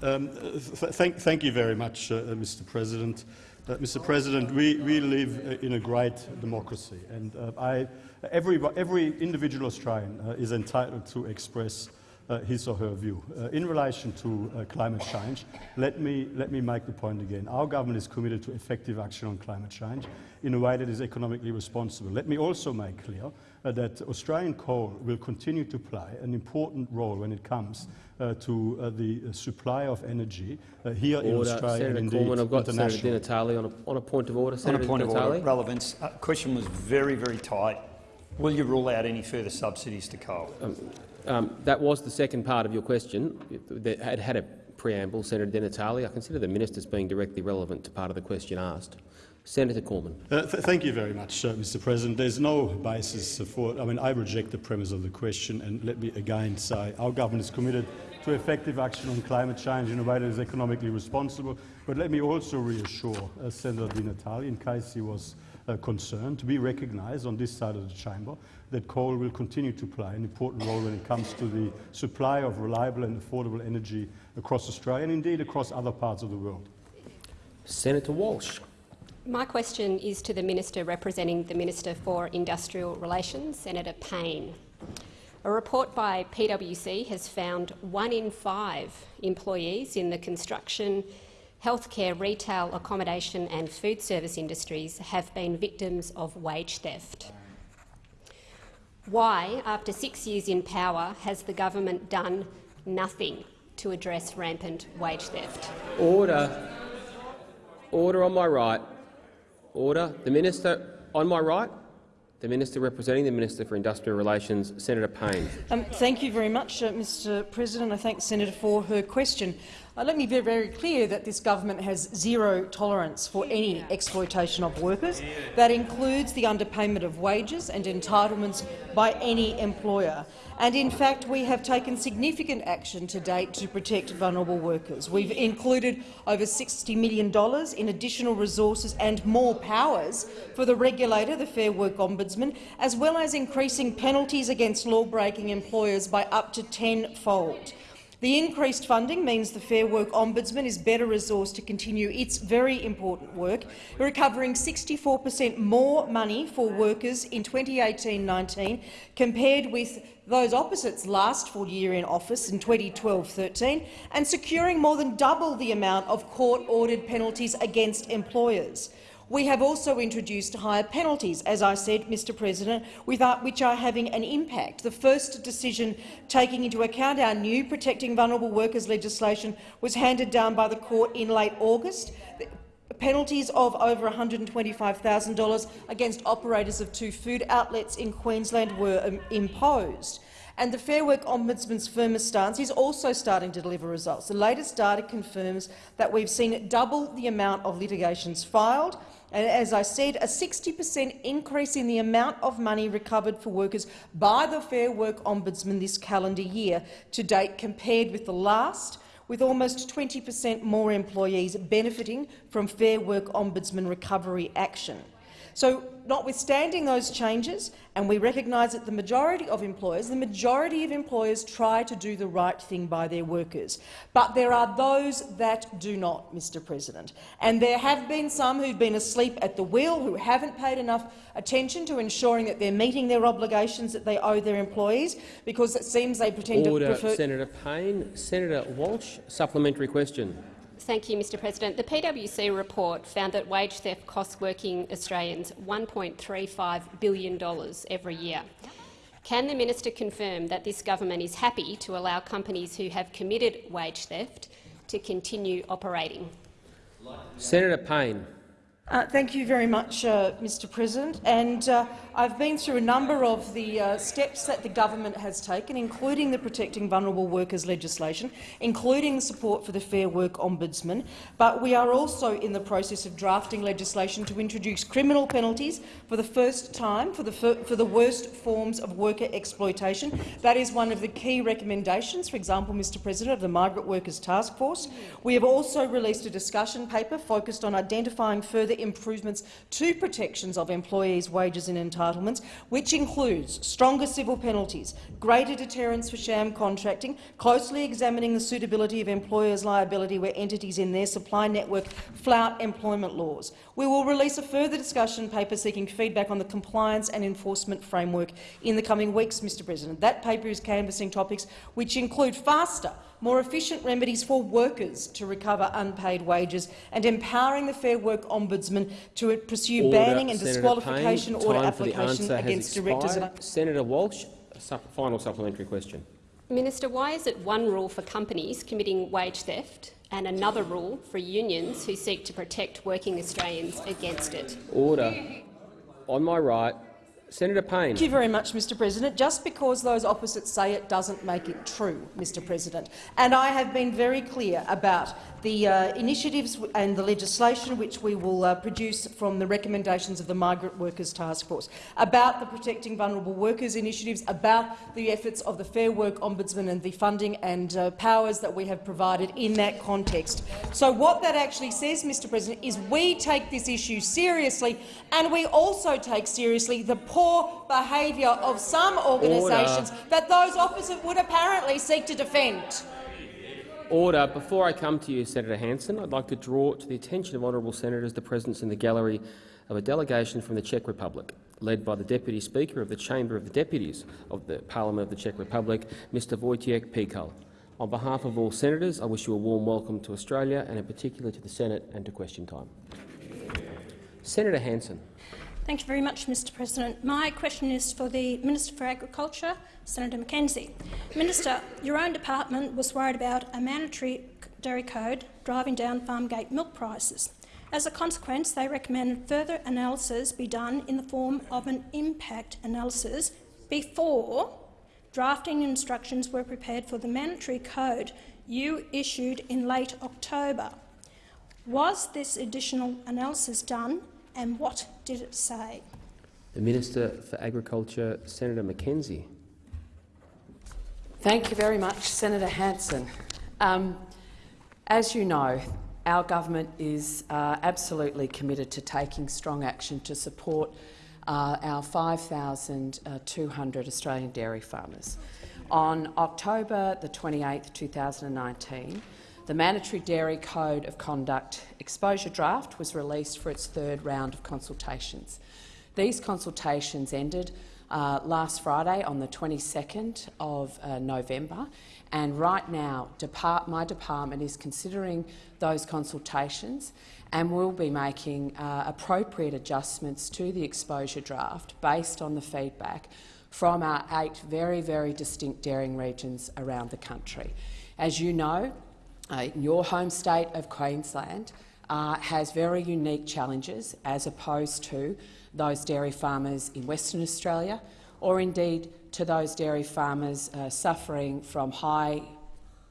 Um, th thank, thank, you very much, uh, Mr President. Uh, Mr President, we, we live uh, in a great democracy, and uh, I every, every individual Australian uh, is entitled to express uh, his or her view. Uh, in relation to uh, climate change, let me, let me make the point again. Our government is committed to effective action on climate change in a way that is economically responsible. Let me also make clear uh, that Australian coal will continue to play an important role when it comes uh, to uh, the supply of energy here order. in Australia Senator and Cormann, I've got Senator Di Natale on a, on a point of order. Senator on a point of order, relevance. question was very, very tight. Will you rule out any further subsidies to coal? Um, um, that was the second part of your question. It had had a preamble, Senator Di Natale. I consider the minister's being directly relevant to part of the question asked. Senator Cormann. Uh, th thank you very much, uh, Mr. President. There's no basis for. I mean, I reject the premise of the question, and let me again say our government is committed to effective action on climate change in a way that is economically responsible. But let me also reassure uh, Senator Di Natale, in case he was uh, concerned, to be recognised on this side of the chamber that coal will continue to play an important role when it comes to the supply of reliable and affordable energy across Australia and indeed across other parts of the world. Senator Walsh. My question is to the Minister representing the Minister for Industrial Relations, Senator Payne. A report by PwC has found one in five employees in the construction, healthcare, retail, accommodation and food service industries have been victims of wage theft. Why, after six years in power, has the government done nothing to address rampant wage theft? Order. Order on my right. Order. The minister on my right. The minister representing the Minister for Industrial Relations, Senator Payne. Um, thank you very much, uh, Mr President. I thank the senator for her question. Uh, let me be very clear that this government has zero tolerance for any exploitation of workers. That includes the underpayment of wages and entitlements by any employer. And in fact, we have taken significant action to date to protect vulnerable workers. We've included over $60 million in additional resources and more powers for the regulator, the Fair Work Ombudsman, as well as increasing penalties against law-breaking employers by up to tenfold. The increased funding means the Fair Work Ombudsman is better resourced to continue its very important work, recovering 64 per cent more money for workers in 2018-19 compared with those opposites last full year in office in 2012-13 and securing more than double the amount of court-ordered penalties against employers. We have also introduced higher penalties, as I said, Mr President, without, which are having an impact. The first decision taking into account our new Protecting Vulnerable Workers legislation was handed down by the court in late August. Penalties of over $125,000 against operators of two food outlets in Queensland were um, imposed. And the Fair Work Ombudsman's firmer stance is also starting to deliver results. The latest data confirms that we've seen double the amount of litigations filed, as I said, a 60 per cent increase in the amount of money recovered for workers by the Fair Work Ombudsman this calendar year to date compared with the last, with almost 20 per cent more employees benefiting from Fair Work Ombudsman recovery action. So, notwithstanding those changes, and we recognise that the majority of employers, the majority of employers try to do the right thing by their workers. But there are those that do not, Mr President. And there have been some who've been asleep at the wheel, who haven't paid enough attention to ensuring that they're meeting their obligations that they owe their employees, because it seems they pretend Order, to prefer— Senator Payne. Senator Walsh, supplementary question. Thank you, Mr President. The PwC report found that wage theft costs working Australians $1.35 billion every year. Can the minister confirm that this government is happy to allow companies who have committed wage theft to continue operating? Senator Payne. Uh, thank you very much, uh, Mr President. And uh, I've been through a number of the uh, steps that the government has taken, including the Protecting Vulnerable Workers legislation, including the support for the Fair Work Ombudsman. But we are also in the process of drafting legislation to introduce criminal penalties for the first time for the, for the worst forms of worker exploitation. That is one of the key recommendations, for example, Mr President, of the Migrant Workers Task Force. We have also released a discussion paper focused on identifying further improvements to protections of employees' wages and entitlements entitlements, which includes stronger civil penalties, greater deterrence for sham contracting, closely examining the suitability of employers' liability where entities in their supply network flout employment laws. We will release a further discussion paper seeking feedback on the compliance and enforcement framework in the coming weeks, Mr President. That paper is canvassing topics which include faster more efficient remedies for workers to recover unpaid wages, and empowering the Fair Work Ombudsman to pursue Order. banning and Senator disqualification Payne, order time application against directors. expired. Senator Walsh, final supplementary question. Minister, why is it one rule for companies committing wage theft and another rule for unions who seek to protect working Australians against it? Order. On my right, Senator Payne. Thank you very much, Mr President. Just because those opposites say it doesn't make it true, Mr President. And I have been very clear about the uh, initiatives and the legislation which we will uh, produce from the recommendations of the Migrant Workers Task Force, about the Protecting Vulnerable Workers initiatives, about the efforts of the Fair Work Ombudsman and the funding and uh, powers that we have provided in that context. So what that actually says, Mr President, is we take this issue seriously and we also take seriously the poor behaviour of some organisations that those opposite would apparently seek to defend. Order. Before I come to you, Senator Hanson, I'd like to draw to the attention of honourable senators the presence in the gallery of a delegation from the Czech Republic, led by the Deputy Speaker of the Chamber of the Deputies of the Parliament of the Czech Republic, Mr Vojtěch Pikal. On behalf of all senators, I wish you a warm welcome to Australia and in particular to the Senate and to question time. Senator Hanson. Thank you very much, Mr President. My question is for the Minister for Agriculture, Senator McKenzie. Minister, your own department was worried about a mandatory dairy code driving down farm gate milk prices. As a consequence, they recommended further analysis be done in the form of an impact analysis before drafting instructions were prepared for the mandatory code you issued in late October. Was this additional analysis done and what did it say? The Minister for Agriculture, Senator McKenzie. Thank you very much, Senator Hanson. Um, as you know, our government is uh, absolutely committed to taking strong action to support uh, our 5,200 Australian dairy farmers. On October the 28th, 2019, the Mandatory Dairy Code of Conduct exposure draft was released for its third round of consultations. These consultations ended uh, last Friday on the 22nd of uh, November, and right now depart my department is considering those consultations and will be making uh, appropriate adjustments to the exposure draft based on the feedback from our eight very, very distinct dairying regions around the country. As you know, uh, your home state of Queensland uh, has very unique challenges as opposed to those dairy farmers in Western Australia or indeed to those dairy farmers uh, suffering from high,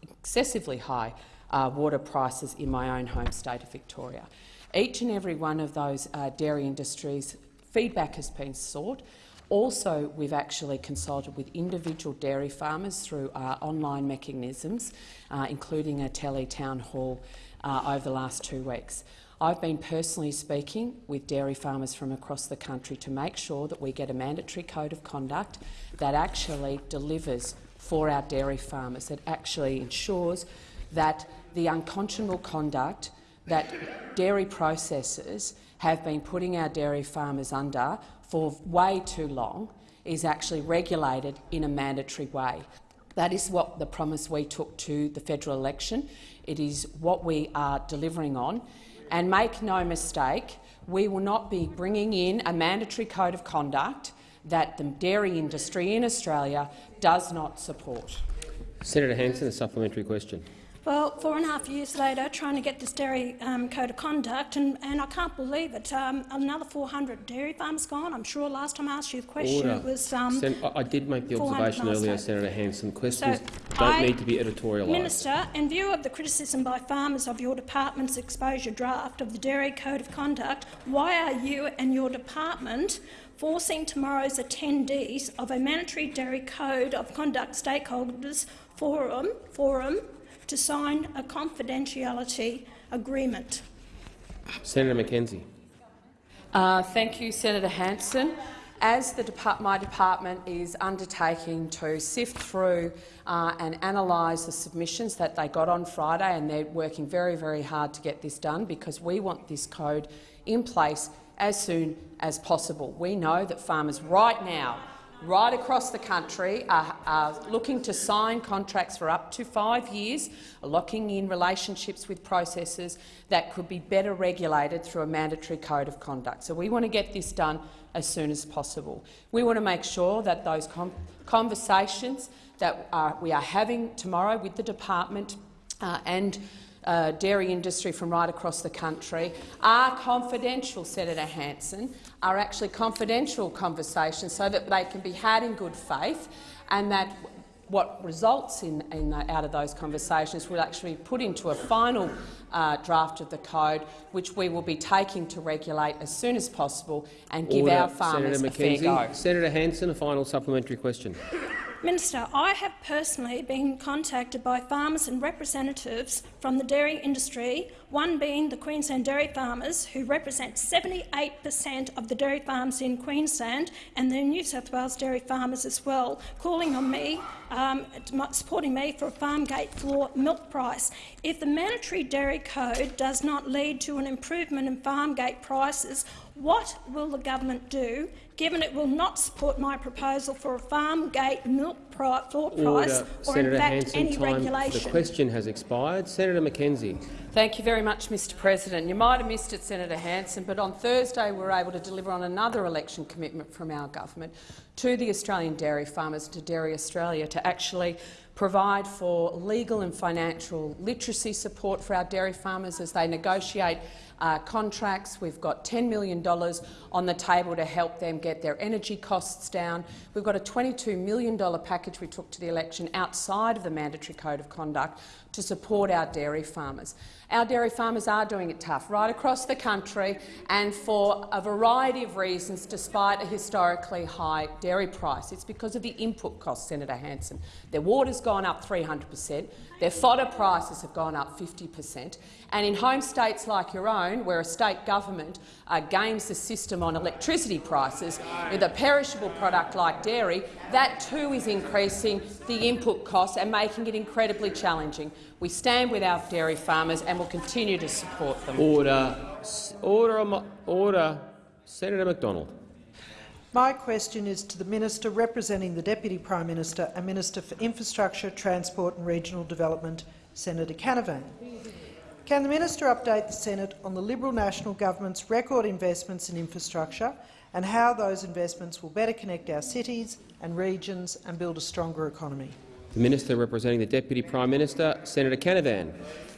excessively high uh, water prices in my own home state of Victoria. Each and every one of those uh, dairy industries feedback has been sought. Also, we've actually consulted with individual dairy farmers through our online mechanisms, uh, including a tele town hall uh, over the last two weeks. I've been personally speaking with dairy farmers from across the country to make sure that we get a mandatory code of conduct that actually delivers for our dairy farmers, that actually ensures that the unconscionable conduct that dairy processors have been putting our dairy farmers under for way too long is actually regulated in a mandatory way. That is what the promise we took to the federal election. It is what we are delivering on. And make no mistake, we will not be bringing in a mandatory code of conduct that the dairy industry in Australia does not support. Senator Hanson, a supplementary question. Well, four and a half years later, trying to get this dairy um, code of conduct, and, and I can't believe it. Um, another 400 dairy farms gone. I'm sure last time I asked you the question, Order. it was. Um, Sen I did make the observation earlier, Senator Hanson. Questions So don't I- need to be editorialised. Minister, in view of the criticism by farmers of your department's exposure draft of the Dairy Code of Conduct, why are you and your department forcing tomorrow's attendees of a mandatory Dairy Code of Conduct stakeholders forum, forum to sign a confidentiality agreement? Senator McKenzie. Uh, thank you, Senator Hanson. As the depart my department is undertaking to sift through uh, and analyse the submissions that they got on Friday, and they're working very, very hard to get this done because we want this code in place as soon as possible. We know that farmers right now right across the country are, are, looking to sign contracts for up to five years, locking in relationships with processors that could be better regulated through a mandatory code of conduct. So we want to get this done as soon as possible. We want to make sure that those conversations that are, we are having tomorrow with the department uh, and uh, dairy industry from right across the country are confidential, Senator Hanson, are actually confidential conversations so that they can be had in good faith and that what results in, in the, out of those conversations will actually be put into a final uh, draft of the code, which we will be taking to regulate as soon as possible and give Order. our farmers Senator a fair go. Senator Hanson, a final supplementary question. Minister, I have personally been contacted by farmers and representatives from the dairy industry, one being the Queensland dairy farmers, who represent 78 per cent of the dairy farms in Queensland, and the New South Wales dairy farmers as well, calling on me, um, supporting me for a farm gate floor milk price. If the mandatory dairy code does not lead to an improvement in farm gate prices, what will the government do, given it will not support my proposal for a farm gate milk pri floor price Order. or, Senator in fact, Hanson, any regulation? The question has expired. Senator McKenzie. Thank you very much, Mr President. You might have missed it, Senator Hanson, but on Thursday we were able to deliver on another election commitment from our government to the Australian dairy farmers, to Dairy Australia, to actually provide for legal and financial literacy support for our dairy farmers as they negotiate uh, contracts. We've got $10 million on the table to help them get their energy costs down. We've got a $22 million package we took to the election outside of the mandatory code of conduct to support our dairy farmers. Our dairy farmers are doing it tough right across the country and for a variety of reasons despite a historically high dairy price. It's because of the input costs, Senator Hanson. Their water's gone up 300 per cent, their fodder prices have gone up 50 per cent, and in home states like your own, where a state government uh, games the system on electricity prices with a perishable product like dairy, that too is increasing the input costs and making it incredibly challenging. We stand with our dairy farmers and will continue to support them. Order. Order. Order. Senator McDonald. My question is to the Minister representing the Deputy Prime Minister and Minister for Infrastructure, Transport and Regional Development, Senator Canavan. Can the minister update the Senate on the Liberal National Government's record investments in infrastructure and how those investments will better connect our cities and regions and build a stronger economy? The Minister representing the Deputy Prime Minister, Senator Canavan.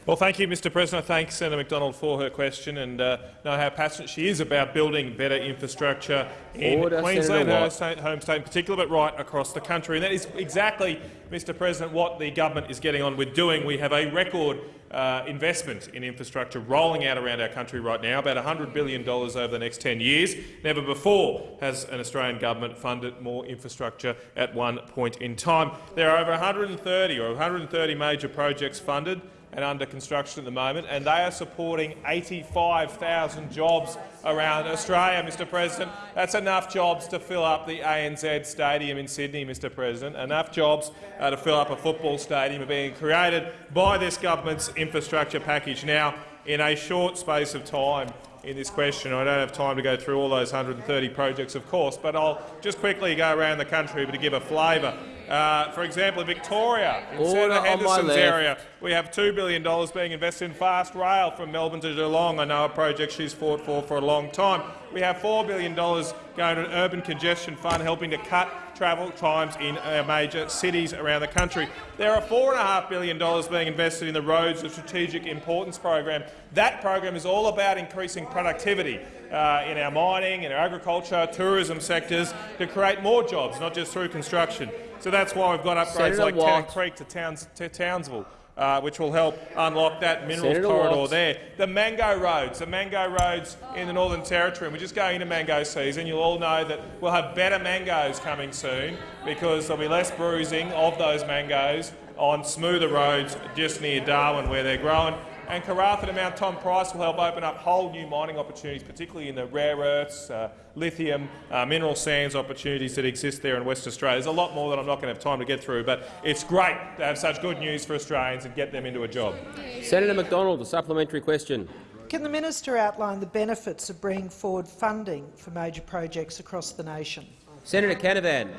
Well, thank you, Mr President. I thank Senator McDonald for her question and uh, know how passionate she is about building better infrastructure in Order, Queensland, Senator her Watt. state, home state in particular, but right across the country. And that is exactly, Mr President, what the government is getting on with doing. We have a record uh, investment in infrastructure rolling out around our country right now, about $100 billion over the next 10 years. Never before has an Australian government funded more infrastructure at one point in time. There are over 130 or 130 major projects funded and under construction at the moment, and they are supporting 85,000 jobs around Australia, Mr President. That's enough jobs to fill up the ANZ Stadium in Sydney, Mr President. Enough jobs uh, to fill up a football stadium are being created by this government's infrastructure package. Now, in a short space of time in this question, I don't have time to go through all those 130 projects, of course, but I'll just quickly go around the country to give a flavour. Uh, for example, in Victoria, in Order Senator Henderson's area, we have $2 billion being invested in fast rail from Melbourne to Geelong. I know a project she's fought for for a long time. We have $4 billion going to an urban congestion fund helping to cut travel times in our major cities around the country. There are $4.5 billion being invested in the Roads of Strategic Importance program. That program is all about increasing productivity uh, in our mining, in our agriculture, tourism sectors to create more jobs, not just through construction. So that's why we've got upgrades Senator like Town Watt. Creek to, Towns, to Townsville, uh, which will help unlock that minerals Senator corridor Watt. there. The mango roads, the mango roads in the Northern Territory, and we're just going into mango season. You'll all know that we'll have better mangoes coming soon because there'll be less bruising of those mangoes on smoother roads just near Darwin where they're growing. And Karratha and Mount Tom Price will help open up whole new mining opportunities, particularly in the rare earths, uh, lithium, uh, mineral sands opportunities that exist there in West Australia. There's a lot more that I'm not going to have time to get through, but it's great to have such good news for Australians and get them into a job. Senator McDonald, a supplementary question. Can the minister outline the benefits of bringing forward funding for major projects across the nation? Senator Canavan.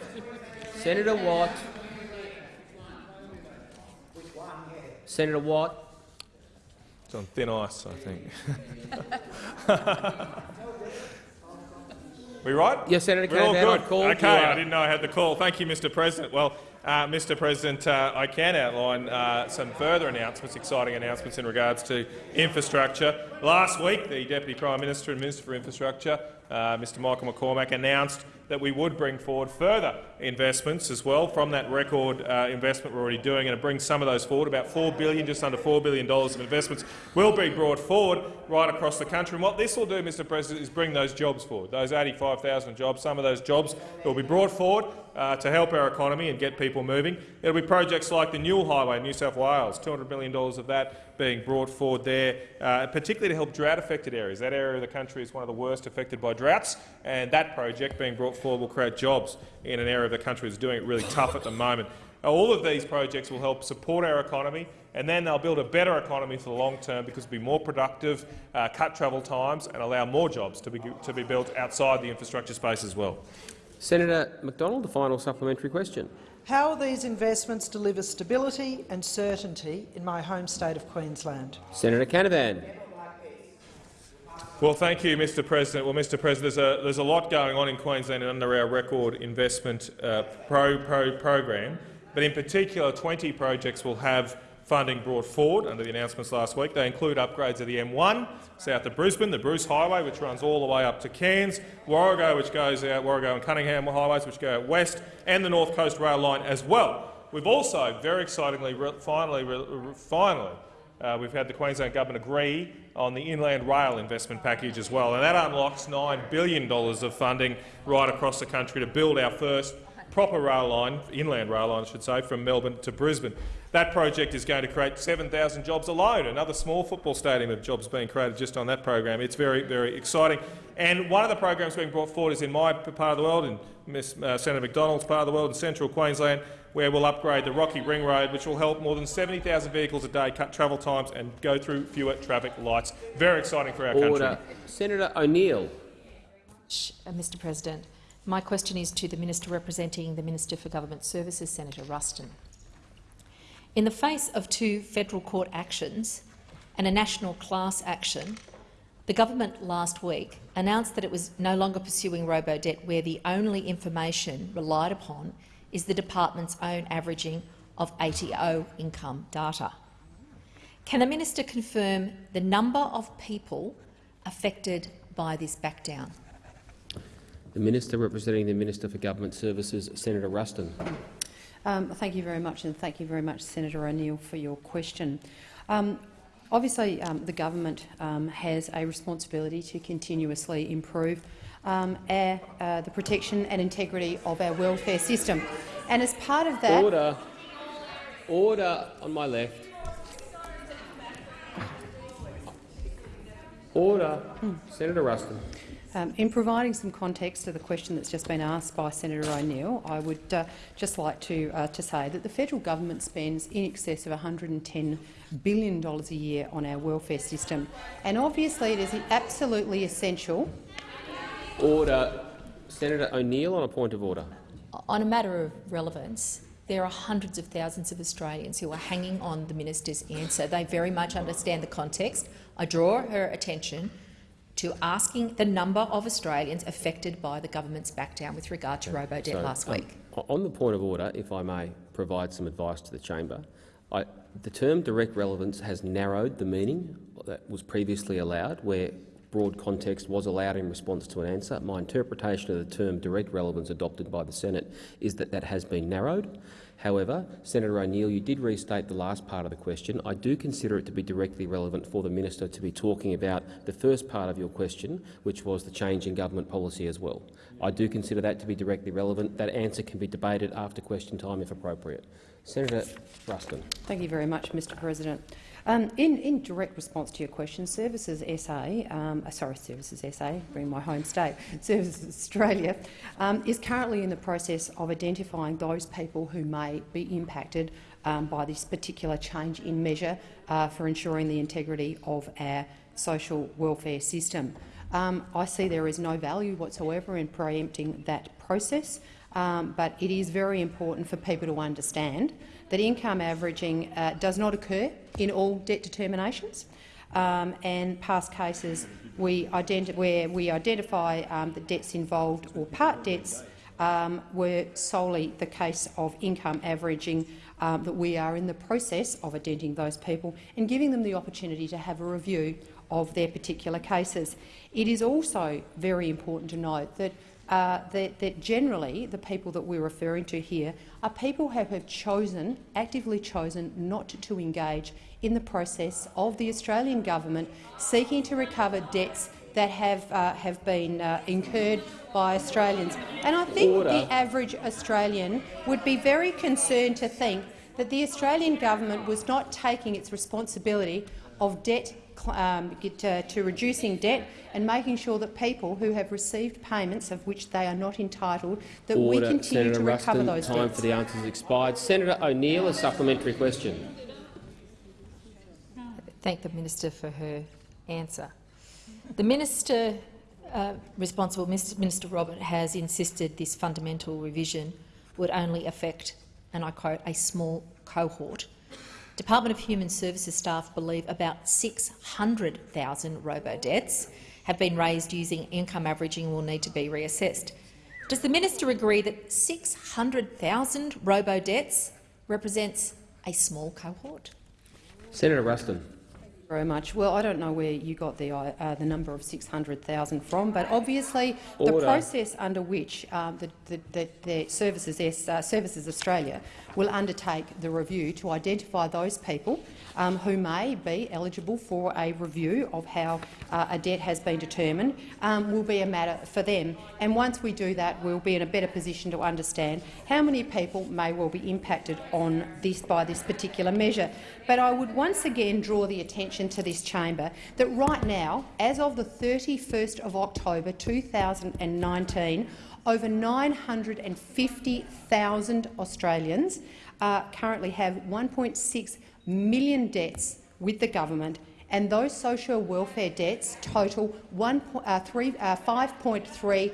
Senator Watt. Senator Watt. On thin ice, I think. [laughs] we right? Yes, Senator We're all good. Okay, I didn't know I had the call. Thank you, Mr President. Well, Uh, Mr President, uh, I can outline uh, some further announcements, exciting announcements in regards to infrastructure. Last week, the Deputy Prime Minister and Minister for Infrastructure, uh, Mr Michael McCormack, announced that we would bring forward further investments as well from that record uh, investment we're already doing, and to bring some of those forward. About 4 billion, just under $4 billion of investments will be brought forward right across the country. And what this will do, Mr President, is bring those jobs forward, those 85,000 jobs, some of those jobs will be brought forward uh, to help our economy and get people moving. There will be projects like the Newell Highway in New South Wales, $200 million of that being brought forward there, uh, particularly to help drought-affected areas. That area of the country is one of the worst affected by droughts, and that project being brought forward will create jobs in an area of the country that's doing it really tough at the moment. All of these projects will help support our economy, and then they'll build a better economy for the long term because it'll be more productive, uh, cut travel times and allow more jobs to be, to be built outside the infrastructure space as well. Senator McDonald, the final supplementary question. How will these investments deliver stability and certainty in my home state of Queensland? Senator Canavan. Well, thank you, Mr President. Well, Mr President, there's a, there's a lot going on in Queensland under our record investment uh, pro, pro program, but in particular 20 projects will have funding brought forward under the announcements last week. They include upgrades of the M1 south of Brisbane, the Bruce Highway, which runs all the way up to Cairns, Warrego, which goes out Warrego and Cunningham highways, which go out west, and the North Coast Rail Line as well. We've also, very excitingly, finally, finally, uh, we've had the Queensland Government agree on the Inland Rail investment package as well, and that unlocks $9 billion of funding right across the country to build our first proper rail line, inland rail line I should say, from Melbourne to Brisbane. That project is going to create 7,000 jobs alone, another small football stadium of jobs being created just on that program. It's very, very exciting. And one of the programs being brought forward is in my part of the world, in Ms, uh, Senator McDonald's part of the world, in central Queensland, where we'll upgrade the Rocky Ring Road, which will help more than 70,000 vehicles a day cut travel times and go through fewer traffic lights. Very exciting for our Order. country. Senator O'Neill. Uh, Mr President, my question is to the Minister representing the Minister for Government Services, Senator Ruston. In the face of two federal court actions and a national class action, the government last week announced that it was no longer pursuing robo-debt where the only information relied upon is the department's own averaging of ATO income data. Can the minister confirm the number of people affected by this backdown? The Minister representing the Minister for Government Services, Senator Ruston. Um, thank you very much, and thank you very much, Senator O'Neill, for your question. Um, obviously, um, the government um, has a responsibility to continuously improve um, our, uh, the protection and integrity of our welfare system. And as part of that— Order. Order on my left. Order. Senator Ruston. Um, in providing some context to the question that's just been asked by Senator O'Neill, I would uh, just like to, uh, to say that the federal government spends in excess of $110 billion a year on our welfare system, and obviously it is absolutely essential Order. Senator O'Neill on a point of order. On a matter of relevance, there are hundreds of thousands of Australians who are hanging on the minister's answer. They very much understand the context. I draw her attention to asking the number of Australians affected by the government's backdown with regard to robo-debt So, last um, week. On the point of order, if I may provide some advice to the chamber, I, the term direct relevance has narrowed the meaning that was previously allowed, where broad context was allowed in response to an answer. My interpretation of the term direct relevance adopted by the Senate is that that has been narrowed. However, Senator O'Neill, you did restate the last part of the question. I do consider it to be directly relevant for the minister to be talking about the first part of your question, which was the change in government policy as well. I do consider that to be directly relevant. That answer can be debated after question time if appropriate. Senator Ruston. Thank you very much, Mr President. Um, in, in, direct response to your question, Services SA, um, uh, sorry, Services SA, bring my home state, [laughs] Services Australia, um, is currently in the process of identifying those people who may be impacted um, by this particular change in measure uh, for ensuring the integrity of our social welfare system. Um, I see there is no value whatsoever in preempting that process, um, but it is very important for people to understand that income averaging uh, does not occur in all debt determinations. Um, and past cases we where we identify um, the debts involved or part debts um, were solely the case of income averaging, um, that we are in the process of identifying those people and giving them the opportunity to have a review of their particular cases. It is also very important to note that uh, that, that, generally the people that we're referring to here are people who have chosen, actively chosen, not to, to engage in the process of the Australian government seeking to recover debts that have, uh, have been uh, incurred by Australians. And I think Order. the average Australian would be very concerned to think that the Australian government was not taking its responsibility of debt um, to, to, reducing debt and making sure that people who have received payments of which they are not entitled, that Order. we continue Senator to recover Ruston, those time debts. for the answers expired. Senator O'Neill, a supplementary question. Thank the minister for her answer. The minister uh, responsible, Minister Robert, has insisted this fundamental revision would only affect, and I quote, a small cohort Department of Human Services staff believe about 600,000 robo-debts have been raised using income averaging and will need to be reassessed. Does the minister agree that 600,000 robo-debts represents a small cohort? Senator Ruston very much. Well, I don't know where you got the, uh, the number of 600,000 from, but obviously Order. the process under which um, the, the, the, the, Services, uh, Services Australia will undertake the review to identify those people um, who may be eligible for a review of how uh, a debt has been determined um, will be a matter for them. And once we do that, we'll be in a better position to understand how many people may well be impacted on this by this particular measure. But I would once again draw the attention to this chamber that right now, as of the 31st of October 2019, over 950,000 Australians uh, currently have 1.6 million debts with the government, and those social welfare debts total uh, uh, $5.3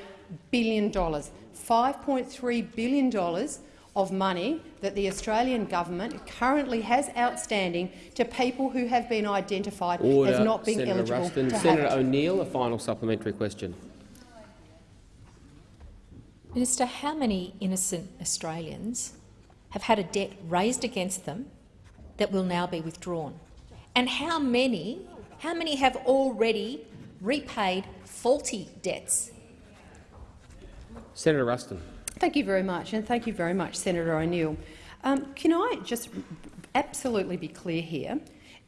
billion. $5.3 billion of money that the Australian government currently has outstanding to people who have been identified Order. as not being Senator eligible Ruston. to Senator have it. O'Neill, a final supplementary question. Minister, how many innocent Australians have had a debt raised against them that will now be withdrawn? And how many, how many have already repaid faulty debts? Senator Ruston. Thank you very much, and thank you very much, Senator O'Neill. Um, can I just absolutely be clear here?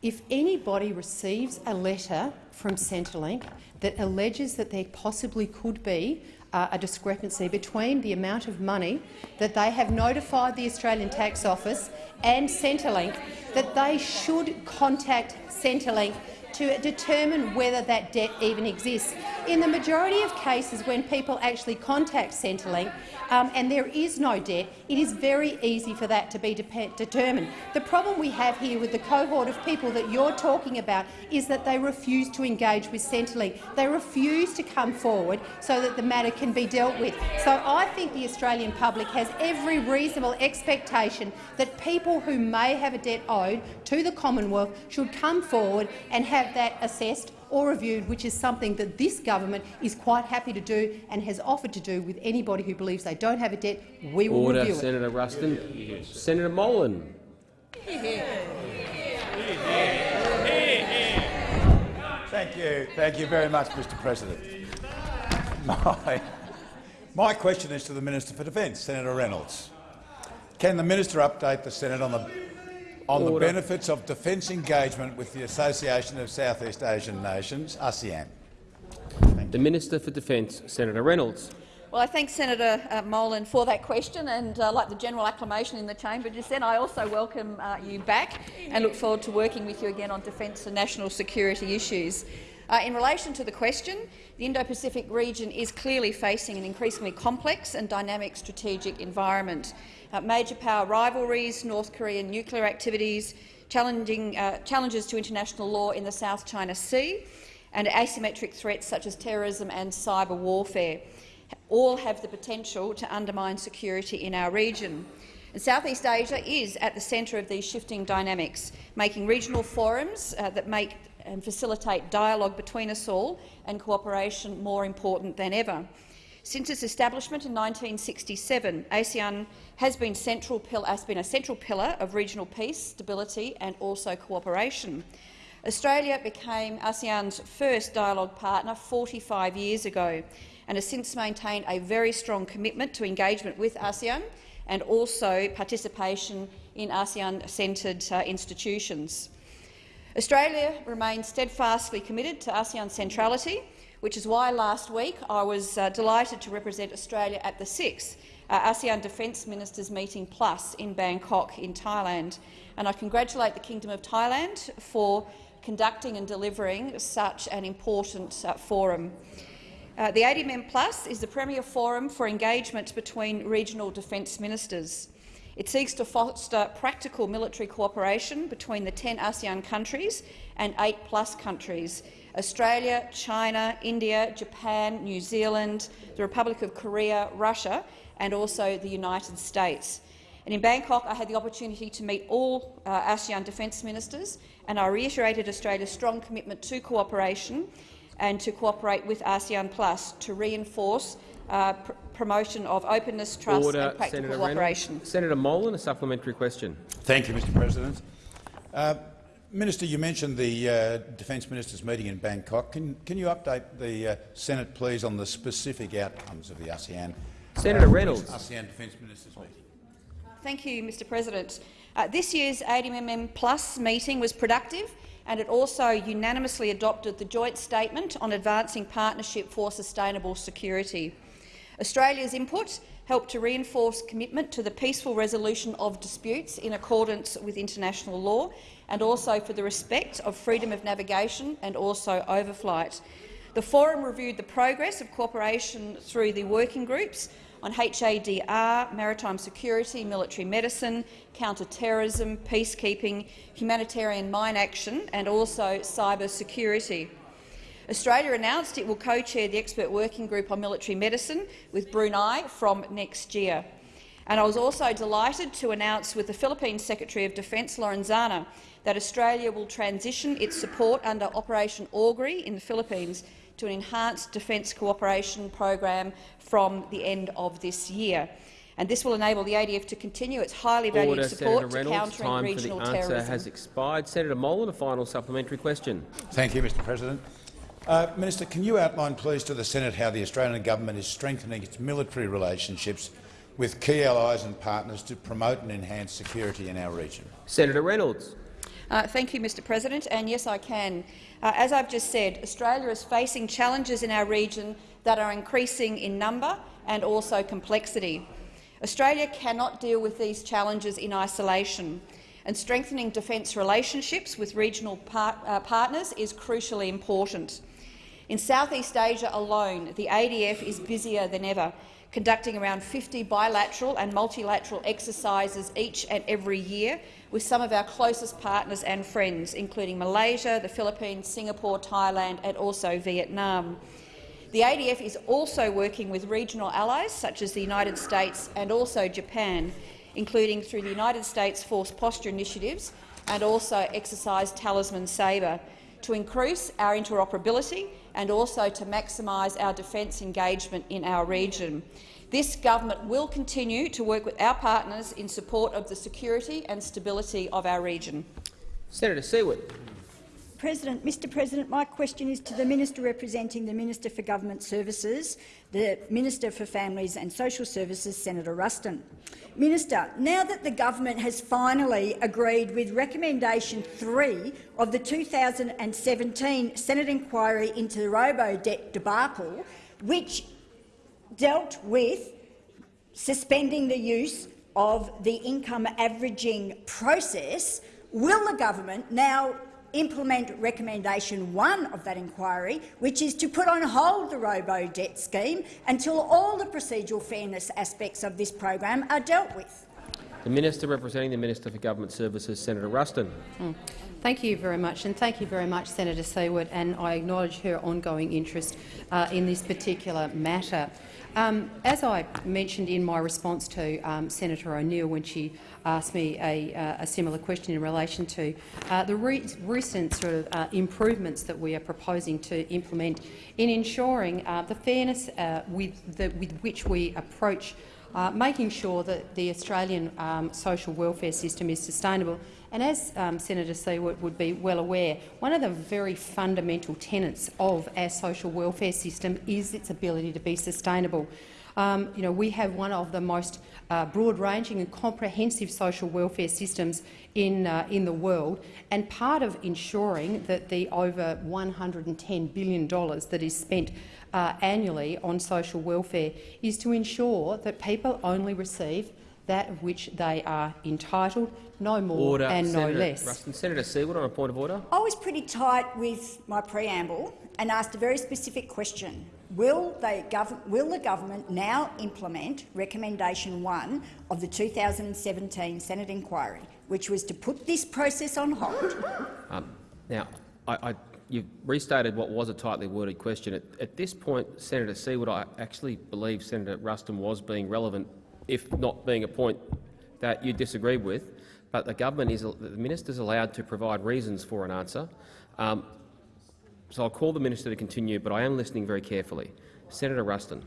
If anybody receives a letter from Centrelink that alleges that there possibly could be uh, a discrepancy between the amount of money that they have notified the Australian Tax Office and Centrelink that they should contact Centrelink to determine whether that debt even exists. In the majority of cases, when people actually contact Centrelink um, and there is no debt, it is very easy for that to be determined. The problem we have here with the cohort of people that you're talking about is that they refuse to engage with Centrelink. They refuse to come forward so that the matter can be dealt with. So I think the Australian public has every reasonable expectation that people who may have a debt owed to the Commonwealth should come forward and have that assessed or reviewed, which is something that this government is quite happy to do and has offered to do with anybody who believes they don't have a debt. We will Order, review it. Senator Ruston. Senator Molan. Thank you. Thank you very much, Mr President. My, my question is to the Minister for Defence, Senator Reynolds. Can the minister update the Senate on the on Order. the benefits of defence engagement with the Association of Southeast Asian Nations, ASEAN. The Minister for Defence, Senator Reynolds. Well, I thank Senator uh, Molan for that question, and uh, like the general acclamation in the chamber just then, I also welcome uh, you back and look forward to working with you again on defence and national security issues. Uh, in relation to the question, the Indo-Pacific region is clearly facing an increasingly complex and dynamic strategic environment major power rivalries, North Korean nuclear activities, challenging, uh, challenges to international law in the South China Sea, and asymmetric threats such as terrorism and cyber warfare all have the potential to undermine security in our region. And Southeast Asia is at the centre of these shifting dynamics, making regional forums uh, that make and facilitate dialogue between us all and cooperation more important than ever. Since its establishment in 1967, ASEAN has been, central has been a central pillar of regional peace, stability and also cooperation. Australia became ASEAN's first dialogue partner 45 years ago and has since maintained a very strong commitment to engagement with ASEAN and also participation in ASEAN-centred uh, institutions. Australia remains steadfastly committed to ASEAN centrality, which is why last week I was uh, delighted to represent Australia at the sixth uh, ASEAN Defence Ministers Meeting Plus in Bangkok in Thailand. And I congratulate the Kingdom of Thailand for conducting and delivering such an important uh, forum. Uh, the ADMM Plus is the premier forum for engagement between regional defence ministers. It seeks to foster practical military cooperation between the 10 ASEAN countries and 8 plus countries Australia, China, India, Japan, New Zealand, the Republic of Korea, Russia and also the United States. And in Bangkok, I had the opportunity to meet all uh, ASEAN defence ministers, and I reiterated Australia's strong commitment to cooperation and to cooperate with ASEAN Plus to reinforce uh, pr promotion of openness, trust Order, and practical Senator cooperation. Reynolds. Senator Molan, a supplementary question. Thank you, Mr President. Uh, Minister, you mentioned the uh, Defence Ministers' meeting in Bangkok. Can, can you update the uh, Senate, please, on the specific outcomes of the ASEAN, Senator Reynolds. ASEAN Defence Ministers' meeting? Thank you, Mr President. Uh, this year's ADMM Plus meeting was productive and it also unanimously adopted the joint statement on advancing partnership for sustainable security. Australia's input helped to reinforce commitment to the peaceful resolution of disputes in accordance with international law and also for the respect of freedom of navigation and also overflight. The forum reviewed the progress of cooperation through the working groups on HADR, maritime security, military medicine, counter-terrorism, peacekeeping, humanitarian mine action and also cyber security. Australia announced it will co-chair the expert working group on military medicine with Brunei from next year. And I was also delighted to announce with the Philippine Secretary of Defence, Lorenzana, that Australia will transition its support under Operation Augury in the Philippines to an enhanced defence cooperation program from the end of this year. And this will enable the ADF to continue its highly valued Order, support Senator to Reynolds. countering Time regional for the answer has expired. Senator Molan, a final supplementary question. Thank you, Mr President. Uh, Minister, can you outline, please, to the Senate how the Australian government is strengthening its military relationships with key allies and partners to promote and enhance security in our region? Senator Reynolds. Uh, thank you, Mr President. And yes, I can. Uh, as I've just said, Australia is facing challenges in our region that are increasing in number and also complexity. Australia cannot deal with these challenges in isolation, and strengthening defence relationships with regional par uh, partners is crucially important. In Southeast Asia alone, the ADF is busier than ever, conducting around 50 bilateral and multilateral exercises each and every year with some of our closest partners and friends, including Malaysia, the Philippines, Singapore, Thailand and also Vietnam. The ADF is also working with regional allies such as the United States and also Japan, including through the United States Force Posture Initiatives and also Exercise Talisman Sabre, to increase our interoperability and also to maximise our defence engagement in our region. This government will continue to work with our partners in support of the security and stability of our region. Senator Siewert. President, Mr President, my question is to the Minister representing the Minister for Government Services, the Minister for Families and Social Services, Senator Ruston. Minister, now that the government has finally agreed with recommendation 3 of the 2017 Senate inquiry into the robo-debt debacle, which dealt with suspending the use of the income averaging process, will the government now implement recommendation one of that inquiry, which is to put on hold the robo-debt scheme until all the procedural fairness aspects of this program are dealt with. The Minister representing the Minister for Government Services, Senator Ruston. Mm. Thank you very much, and thank you very much, Senator Siewert, and I acknowledge her ongoing interest uh, in this particular matter. Um, as I mentioned in my response to um, Senator O'Neill when she asked me a, uh, a, similar question in relation to uh, the re recent sort of uh, improvements that we are proposing to implement in ensuring uh, the fairness uh, with, the, with which we approach uh, making sure that the Australian um, social welfare system is sustainable. And as um, Senator Siewert would be well aware, one of the very fundamental tenets of our social welfare system is its ability to be sustainable. Um, you know, we have one of the most uh, broad-ranging and comprehensive social welfare systems in, uh, in the world, and part of ensuring that the over $110 billion that is spent uh, annually on social welfare is to ensure that people only receive that of which they are entitled, no more order. and Senator no less. Ruston. Senator Siewert on a point of order. I was pretty tight with my preamble and asked a very specific question. Will, will, the government now implement recommendation one of the 2017 Senate inquiry, which was to put this process on hold? Um, now, I, I, you've restated what was a tightly worded question. At, at this point, Senator Siewert, I actually believe Senator Ruston was being relevant, if not being a point that you disagree with. But the government is the minister is allowed to provide reasons for an answer. Um, so I'll call the minister to continue, but I am listening very carefully. Senator Ruston.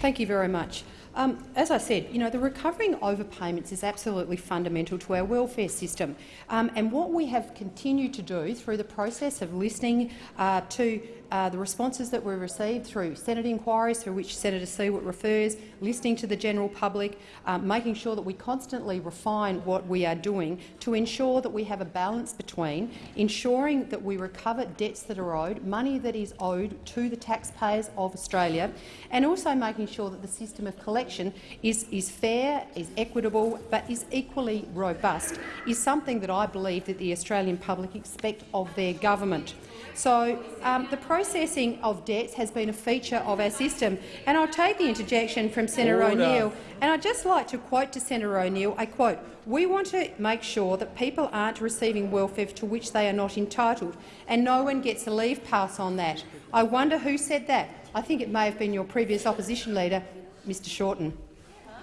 Thank you very much. Um, as I said, you know, the recovering overpayments is absolutely fundamental to our welfare system. Um, and what we have continued to do through the process of listening uh, to uh, the responses that we received through Senate inquiries, through which Senator Siewert refers, listening to the general public, um, making sure that we constantly refine what we are doing to ensure that we have a balance between ensuring that we recover debts that are owed, money that is owed to the taxpayers of Australia, and also making sure that the system of collection is, is fair, is equitable, but is equally robust, is something that I believe that the Australian public expect of their government. So um, the processing of debts has been a feature of our system. And I'll take the interjection from Senator O'Neill. And I'd just like to quote to Senator O'Neill, I quote, we want to make sure that people aren't receiving welfare to which they are not entitled, and no one gets a leave pass on that. I wonder who said that. I think it may have been your previous opposition leader, Mr Shorten.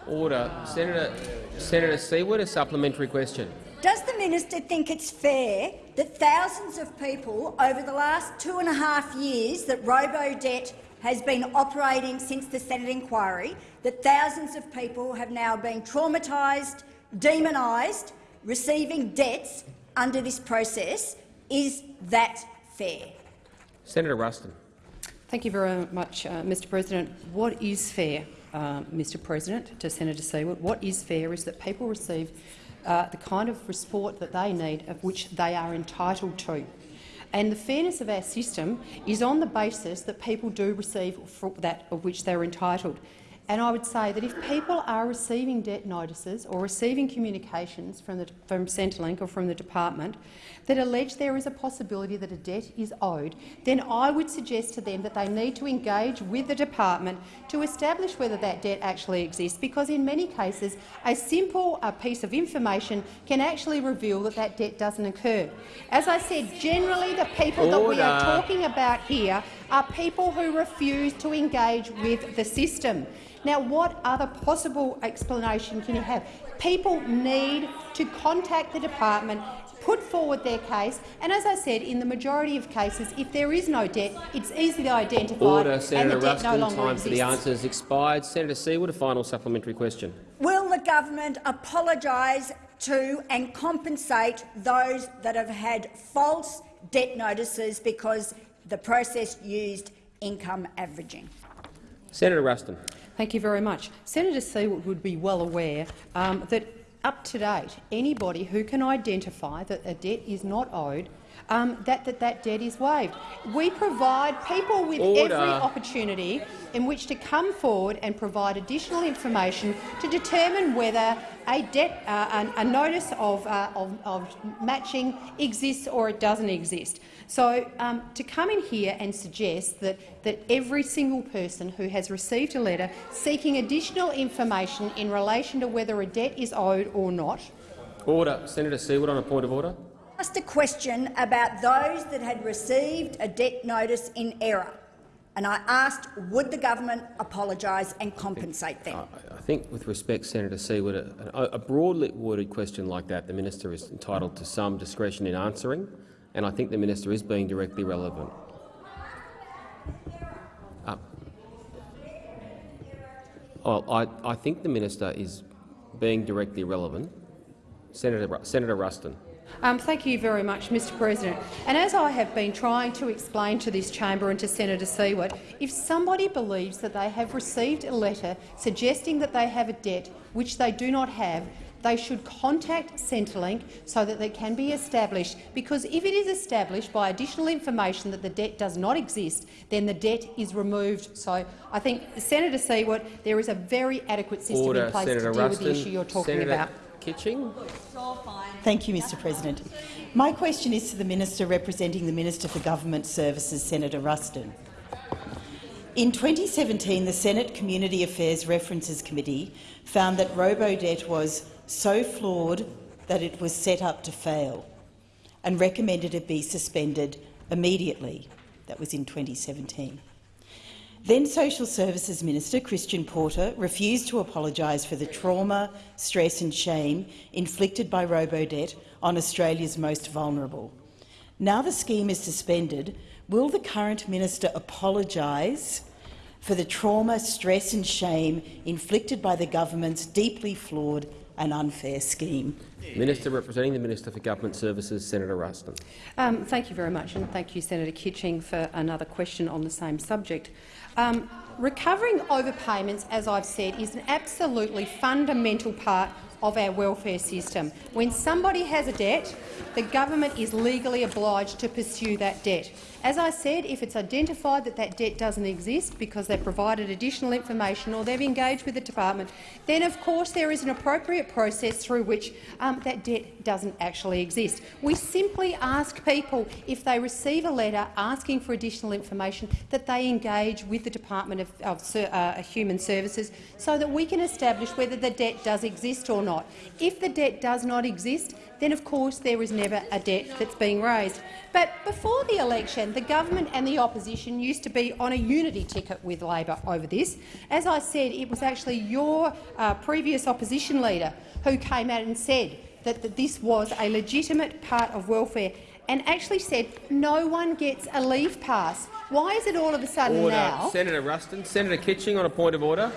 Order. Senator, Senator Siewert, a supplementary question. Does the minister think it's fair that thousands of people over the last two and a half years that robo-debt has been operating since the Senate inquiry, that thousands of people have now been traumatised, demonised, receiving debts under this process? Is that fair? Senator Ruston. Thank you very much, uh, Mr President. What is fair, uh, Mr President, to Senator Siewert? What is fair is that people receive uh, the kind of support that they need, of which they are entitled to. And the fairness of our system is on the basis that people do receive that of which they're entitled. And I would say that if people are receiving debt notices or receiving communications from, the, from Centrelink or from the department that allege there is a possibility that a debt is owed, then I would suggest to them that they need to engage with the department to establish whether that debt actually exists, because in many cases a simple uh, piece of information can actually reveal that that debt doesn't occur. As I said, generally the people Order. that we are talking about here are people who refuse to engage with the system. Now, what other possible explanation can you have? People need to contact the department, put forward their case, and as I said, in the majority of cases, if there is no debt, it's easily identified Order, Senator and the debt Ruston, no longer time exists. for the answers expired. Senator Siewert, a final supplementary question. Will the government apologise to and compensate those that have had false debt notices because the process used income averaging? Senator Ruston. Thank you very much. Senator Siewert would be well aware um, that up to date, anybody who can identify that a debt is not owed um, that, that that debt is waived. We provide people with Order. every opportunity in which to come forward and provide additional information to determine whether a debt, uh, a, a, notice of, uh, of, of, matching exists or it doesn't exist. So um, to come in here and suggest that, that every single person who has received a letter seeking additional information in relation to whether a debt is owed or not. Order. Senator Siewert on a point of order asked a question about those that had received a debt notice in error. and I asked would the government apologise and compensate them. I think, with respect, Senator Siewert, a, a broadly worded question like that, the minister is entitled to some discretion in answering, and I think the minister is being directly relevant. Uh, well, I, I think the minister is being directly relevant. Senator, Senator Ruston. Um, thank you very much, Mr President. And as I have been trying to explain to this chamber and to Senator Siewert, if somebody believes that they have received a letter suggesting that they have a debt which they do not have, they should contact Centrelink so that they can be established, because if it is established by additional information that the debt does not exist, then the debt is removed. So I think, Senator Siewert, there is a very adequate system Order, in place Senator to deal Ruston. with the issue you're talking Senator about. Kitching. Thank you, Mr President. My question is to the Minister representing the Minister for Government Services, Senator Ruston. In 2017, the Senate Community Affairs References Committee found that Robodebt was so flawed that it was set up to fail and recommended it be suspended immediately. That was in 2017. Then Social Services Minister Christian Porter refused to apologise for the trauma, stress and shame inflicted by Robodebt on Australia's most vulnerable. Now the scheme is suspended, will the current minister apologise for the trauma, stress and shame inflicted by the government's deeply flawed and unfair scheme? Minister representing the Minister for Government Services, Senator Ruston. Um, thank you very much, and thank you, Senator Kitching, for another question on the same subject. Um, recovering overpayments, as I've said, is an absolutely fundamental part of our welfare system. When somebody has a debt, the government is legally obliged to pursue that debt. As I said, if it's identified that that debt doesn't exist because they've provided additional information or they've engaged with the department, then of course there is an appropriate process through which um, that debt doesn't actually exist. We simply ask people, if they receive a letter asking for additional information, that they engage with the Department of, of uh, Human Services so that we can establish whether the debt does exist or not. If the debt does not exist, then of course there is never a debt that's being raised. But before the election, the government and the opposition used to be on a unity ticket with Labor over this. As I said, it was actually your uh, previous opposition leader who came out and said that, that this was a legitimate part of welfare and actually said no one gets a leave pass. Why is it all of a sudden order. now? Senator Ruston. Senator Kitching on a point of order.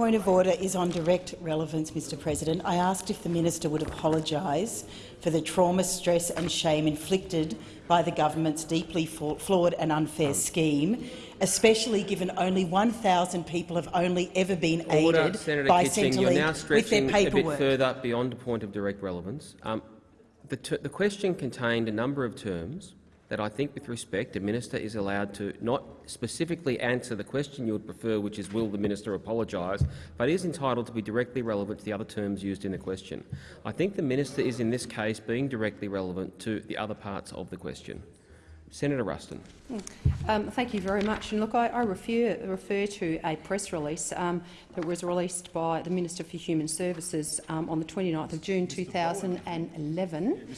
Point of order is on direct relevance, Mr President. I asked if the minister would apologise for the trauma, stress and shame inflicted by the government's deeply flawed and unfair scheme, especially given only 1,000 people have only ever been Order, aided Senator by Kitching. You're now Centrelink with their stretching a bit further beyond the point of direct relevance. Um, the, the question contained a number of terms that I think, with respect, a minister is allowed to not specifically answer the question you would prefer, which is will the minister apologise, but is entitled to be directly relevant to the other terms used in the question. I think the minister is, in this case, being directly relevant to the other parts of the question. Senator Ruston. Um, thank you very much. And look, I, I refer, refer, to a press release um, that was released by the Minister for Human Services um, on the 29th of June 2011.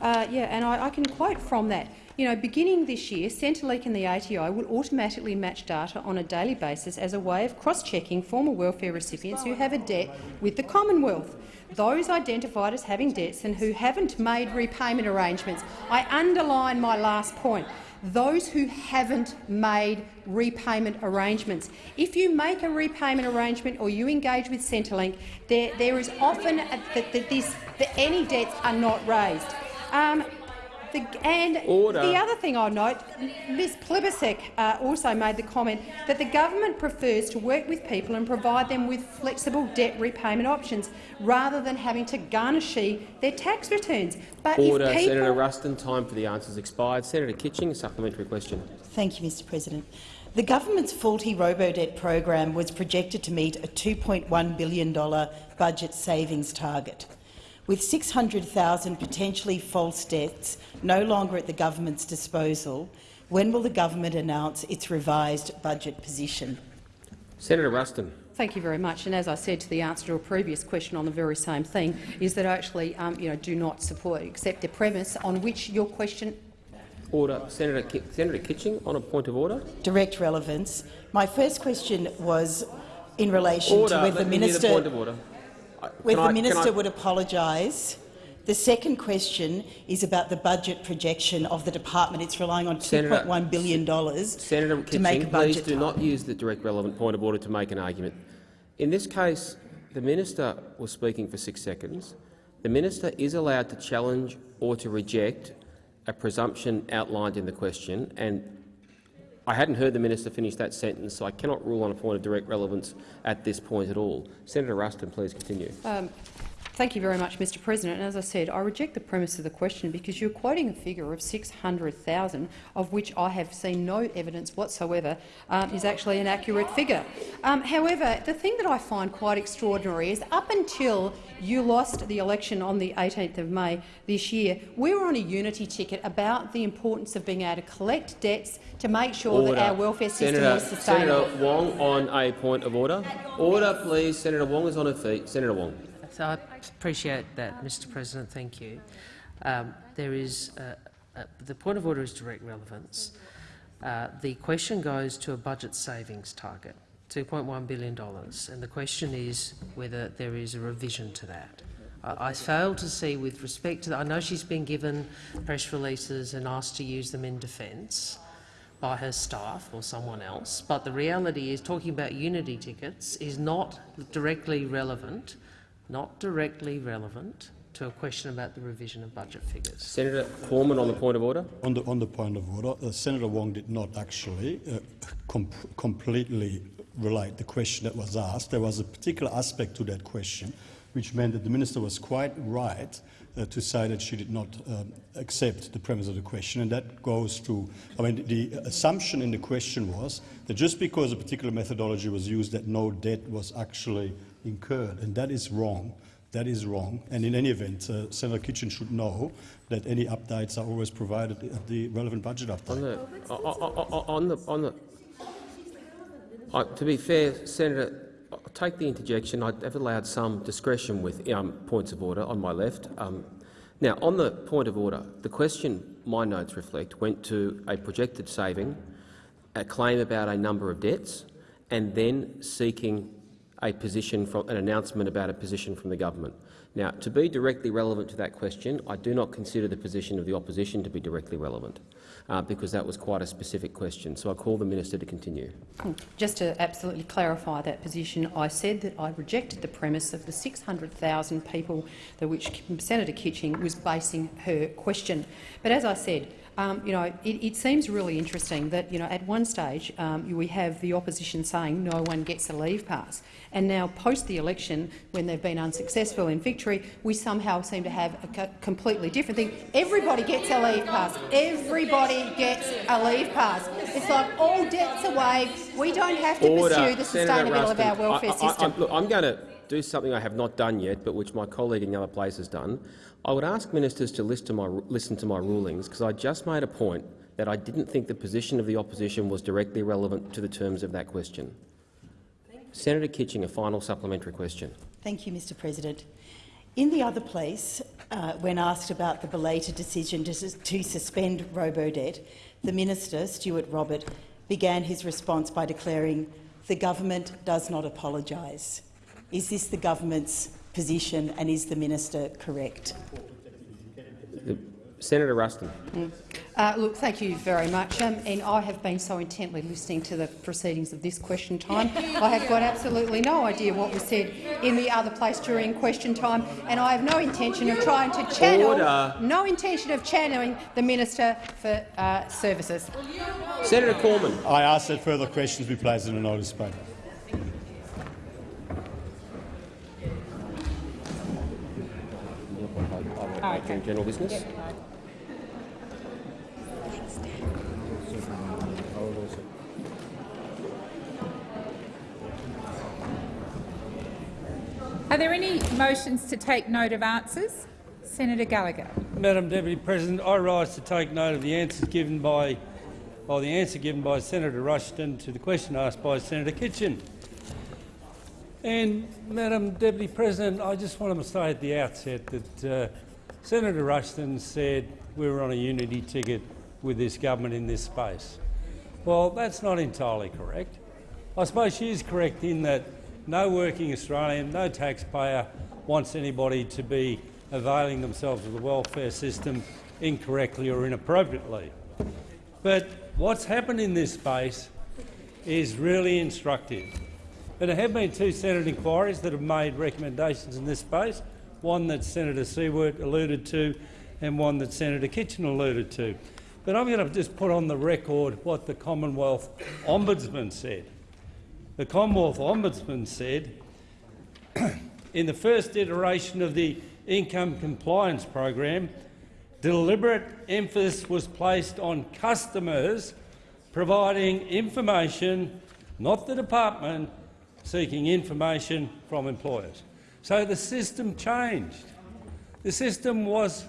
Uh, yeah, and I, I can quote from that. You know, beginning this year, Centrelink and the ATI will automatically match data on a daily basis as a way of cross-checking former welfare recipients who have a debt with the Commonwealth. Those identified as having debts and who haven't made repayment arrangements. I underline my last point those who haven't made repayment arrangements. If you make a repayment arrangement or you engage with Centrelink, there, there is often that this, that any debts are not raised. Um, the, and Order. the other thing I'll note, Ms Plibersek uh, also made the comment that the government prefers to work with people and provide them with flexible debt repayment options rather than having to garnish their tax returns. But Order. if people Senator Ruston. Time for the answers expired. Senator Kitching, a supplementary question. Thank you, Mr President. The government's faulty Robodebt program was projected to meet a $2.1 billion budget savings target. With 600,000 potentially false debts no longer at the government's disposal, when will the government announce its revised budget position? Senator Ruston. Thank you very much. And as I said to the answer to a previous question on the very same thing, is that I actually um, you know, do not support, accept the premise on which your question Order. Senator, Ki Senator Kitching on a point of order. Direct relevance. My first question was in relation Order. to whether Let the me minister, the point of order. I- whether can I- the can minister I- would apologise. The second question is about the budget projection of the department. It's relying on $2.1 billion Senator to Kitching, make a budget. please do not use the direct relevant point of order to make an argument. In this case, the minister was speaking for six seconds. The minister is allowed to challenge or to reject a presumption outlined in the question, and I hadn't heard the minister finish that sentence, so I cannot rule on a point of direct relevance at this point at all. Senator Ruston, please continue. Um, Thank you very much, Mr President. And as I said, I reject the premise of the question because you're quoting a figure of 600,000, of which I have seen no evidence whatsoever um, is actually an accurate figure. Um, however, the thing that I find quite extraordinary is up until you lost the election on the 18th of May this year, we were on a unity ticket about the importance of being able to collect debts to make sure Order. that our welfare system Senator, is sustainable. Senator Wong on a point of order. Order, please. Senator Wong is on her feet. Senator Wong. I appreciate that, Mr President. Thank you. Um, there is uh, uh, the point of order is direct relevance. Uh, the question goes to a budget savings target, $2.1 billion, and the question is whether there is a revision to that. I, I fail to see, with respect to that, I know she's been given press releases and asked to use them in defence by her staff or someone else, but the reality is talking about unity tickets is not directly relevant not directly relevant to a question about the revision of budget figures. Senator Cormann on the point of order. On the, on the point of order, uh, Senator Wong did not actually uh, com completely relate the question that was asked. There was a particular aspect to that question which meant that the minister was quite right uh, to say that she did not um, accept the premise of the question, and that goes to, I mean, the assumption in the question was that just because a particular methodology was used that no debt was actually incurred, and that is wrong. That is wrong. And in any event, uh, Senator Kitching should know that any updates are always provided at the relevant budget update. On the, on the, on the, to be fair, Senator, I'll take the interjection. I have allowed some discretion with um, points of order on my left. Um, now, on the point of order, the question my notes reflect went to a projected saving, a claim about a number of debts, and then seeking a position from an announcement about a position from the government. Now, to be directly relevant to that question, I do not consider the position of the opposition to be directly relevant, uh, because that was quite a specific question. So I call the minister to continue. Just to absolutely clarify that position, I said that I rejected the premise of the 600,000 people that which Senator Kitching was basing her question. But as I said, um, you know, it, it, seems really interesting that you know at one stage um, we have the opposition saying no one gets a leave pass, and now post the election, when they've been unsuccessful in victory, we somehow seem to have a co completely different thing. Everybody gets a leave pass. Everybody gets a leave pass. It's like all debts are waived. We don't have to Order. pursue the sustainability of our welfare I, I, system. I, look, I'm going to do something I have not done yet, but which my colleague in the other place has done. I would ask ministers to listen to my, listen to my rulings, because I just made a point that I didn't think the position of the opposition was directly relevant to the terms of that question. Senator Kitching, a final supplementary question. Thank you, Mr President. In the other place, uh, when asked about the belated decision to, to suspend robo-debt, the minister, Stuart Robert, began his response by declaring, the government does not apologise. Is this the government's position and is the minister correct? Senator Ruston. Mm. Uh, look, thank you very much. Um, and I have been so intently listening to the proceedings of this question time. I have got absolutely no idea what was said in the other place during question time, and I have no intention of trying to channel, Order. no intention of channeling the Minister for uh, Services. Senator Cormann. I ask that further questions be placed in a notice paper. Okay. General business. Are there any motions to take note of answers? Senator Gallagher. Madam Deputy President, I rise to take note of the answers given by, or the answer given by Senator Ruston to the question asked by Senator Kitching. And, Madam Deputy President, I just want to say at the outset that uh, Senator Ruston said we were on a unity ticket with this government in this space. Well, that's not entirely correct. I suppose she is correct in that no working Australian, no taxpayer wants anybody to be availing themselves of the welfare system incorrectly or inappropriately. But what's happened in this space is really instructive. And there have been two Senate inquiries that have made recommendations in this space, one that Senator Siewert alluded to and one that Senator Kitching alluded to. But I'm going to just put on the record what the Commonwealth Ombudsman said. The Commonwealth Ombudsman said, [clears throat] in the first iteration of the income compliance program, deliberate emphasis was placed on customers providing information, not the department, seeking information from employers. So the system changed. The system was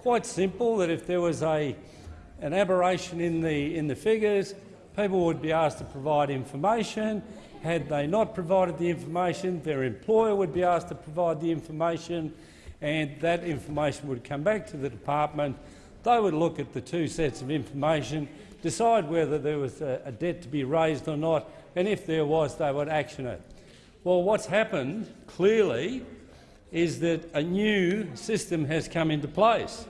quite simple, that if there was a, an aberration in the, in the figures, people would be asked to provide information. Had they not provided the information, their employer would be asked to provide the information, and that information would come back to the department. They would look at the two sets of information, decide whether there was a, a debt to be raised or not, and if there was, they would action it. Well, what's happened, clearly, is that a new system has come into place.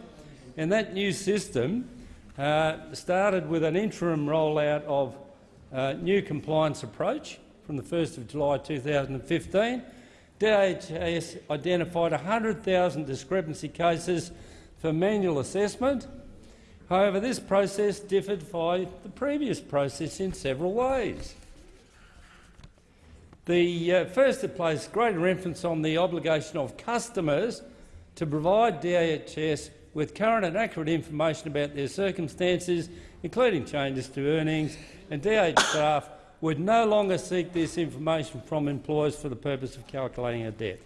And that new system uh, started with an interim rollout of a new compliance approach from the 1st of July 2015. DHS identified 100,000 discrepancy cases for manual assessment. However, this process differed from the previous process in several ways. The uh, first it placed greater emphasis on the obligation of customers to provide DHS with current and accurate information about their circumstances, including changes to earnings, and DH staff would no longer seek this information from employers for the purpose of calculating a debt.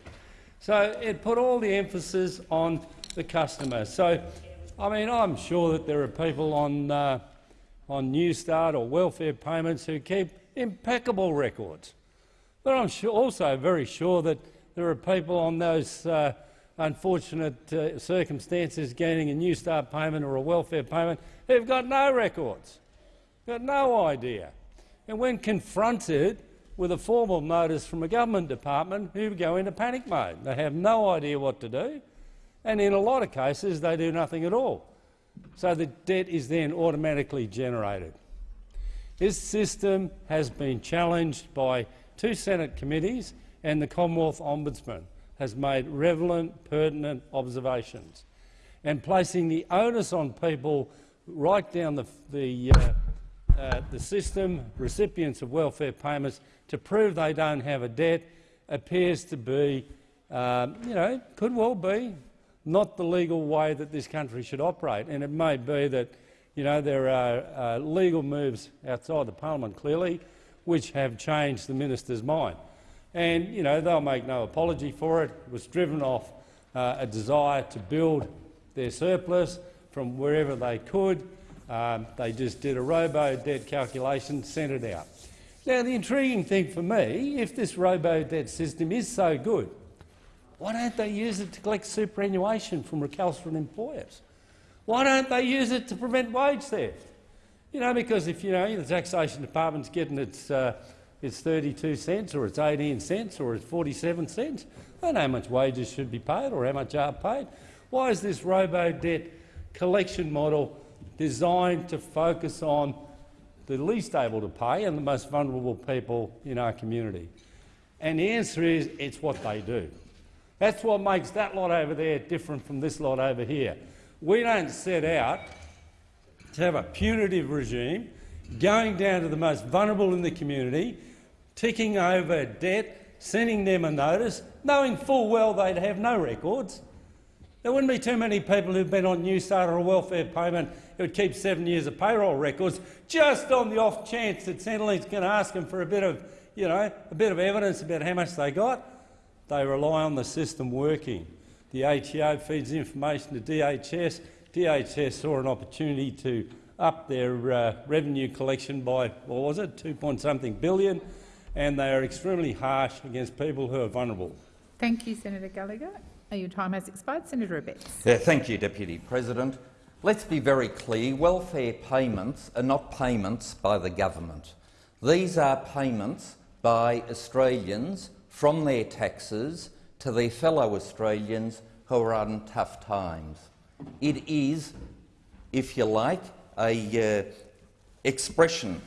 So it put all the emphasis on the customer. So, I mean, I'm sure that there are people on, uh, on Newstart or welfare payments who keep impeccable records. But I'm sure, also very sure that there are people on those uh, unfortunate uh, circumstances gaining a New Start payment or a welfare payment who've got no records, got no idea. And when confronted with a formal notice from a government department, who go into panic mode. They have no idea what to do, and in a lot of cases they do nothing at all. So the debt is then automatically generated. This system has been challenged by two Senate committees and the Commonwealth Ombudsman has made relevant, pertinent observations. And placing the onus on people right down the, the, uh, uh, the system, recipients of welfare payments, to prove they don't have a debt appears to be, um, you know, could well be not the legal way that this country should operate. And it may be that, you know, there are uh, legal moves outside the parliament, clearly, which have changed the minister's mind. And you know, they'll make no apology for it. It was driven off uh, a desire to build their surplus from wherever they could. Um, they just did a robo-debt calculation, sent it out. Now, the intriguing thing for me, if this robo-debt system is so good, why don't they use it to collect superannuation from recalcitrant employers? Why don't they use it to prevent wage theft? You know, because if you know the taxation department's getting its uh, it's 32 cents or it's 18 cents or it's 47 cents, they know how much wages should be paid or how much are paid. Why is this robo-debt collection model designed to focus on the least able to pay and the most vulnerable people in our community? And the answer is it's what they do. That's what makes that lot over there different from this lot over here. We don't set out to have a punitive regime going down to the most vulnerable in the community, ticking over debt, sending them a notice, knowing full well they'd have no records. There wouldn't be too many people who've been on Newstart or a welfare payment who would keep seven years of payroll records just on the off chance that Centrelink's going to ask them for a bit of, you know, a bit of evidence about how much they got. They rely on the system working. The ATO feeds information to DHS. DHS saw an opportunity to up their uh, revenue collection by, what was it, 2 point something billion, and they are extremely harsh against people who are vulnerable. Thank you, Senator Gallagher. Your time has expired. Senator Abetz. Yeah, thank you, Deputy President. Let's be very clear, welfare payments are not payments by the government. These are payments by Australians from their taxes to their fellow Australians who are on tough times. It is, if you like, a uh, expression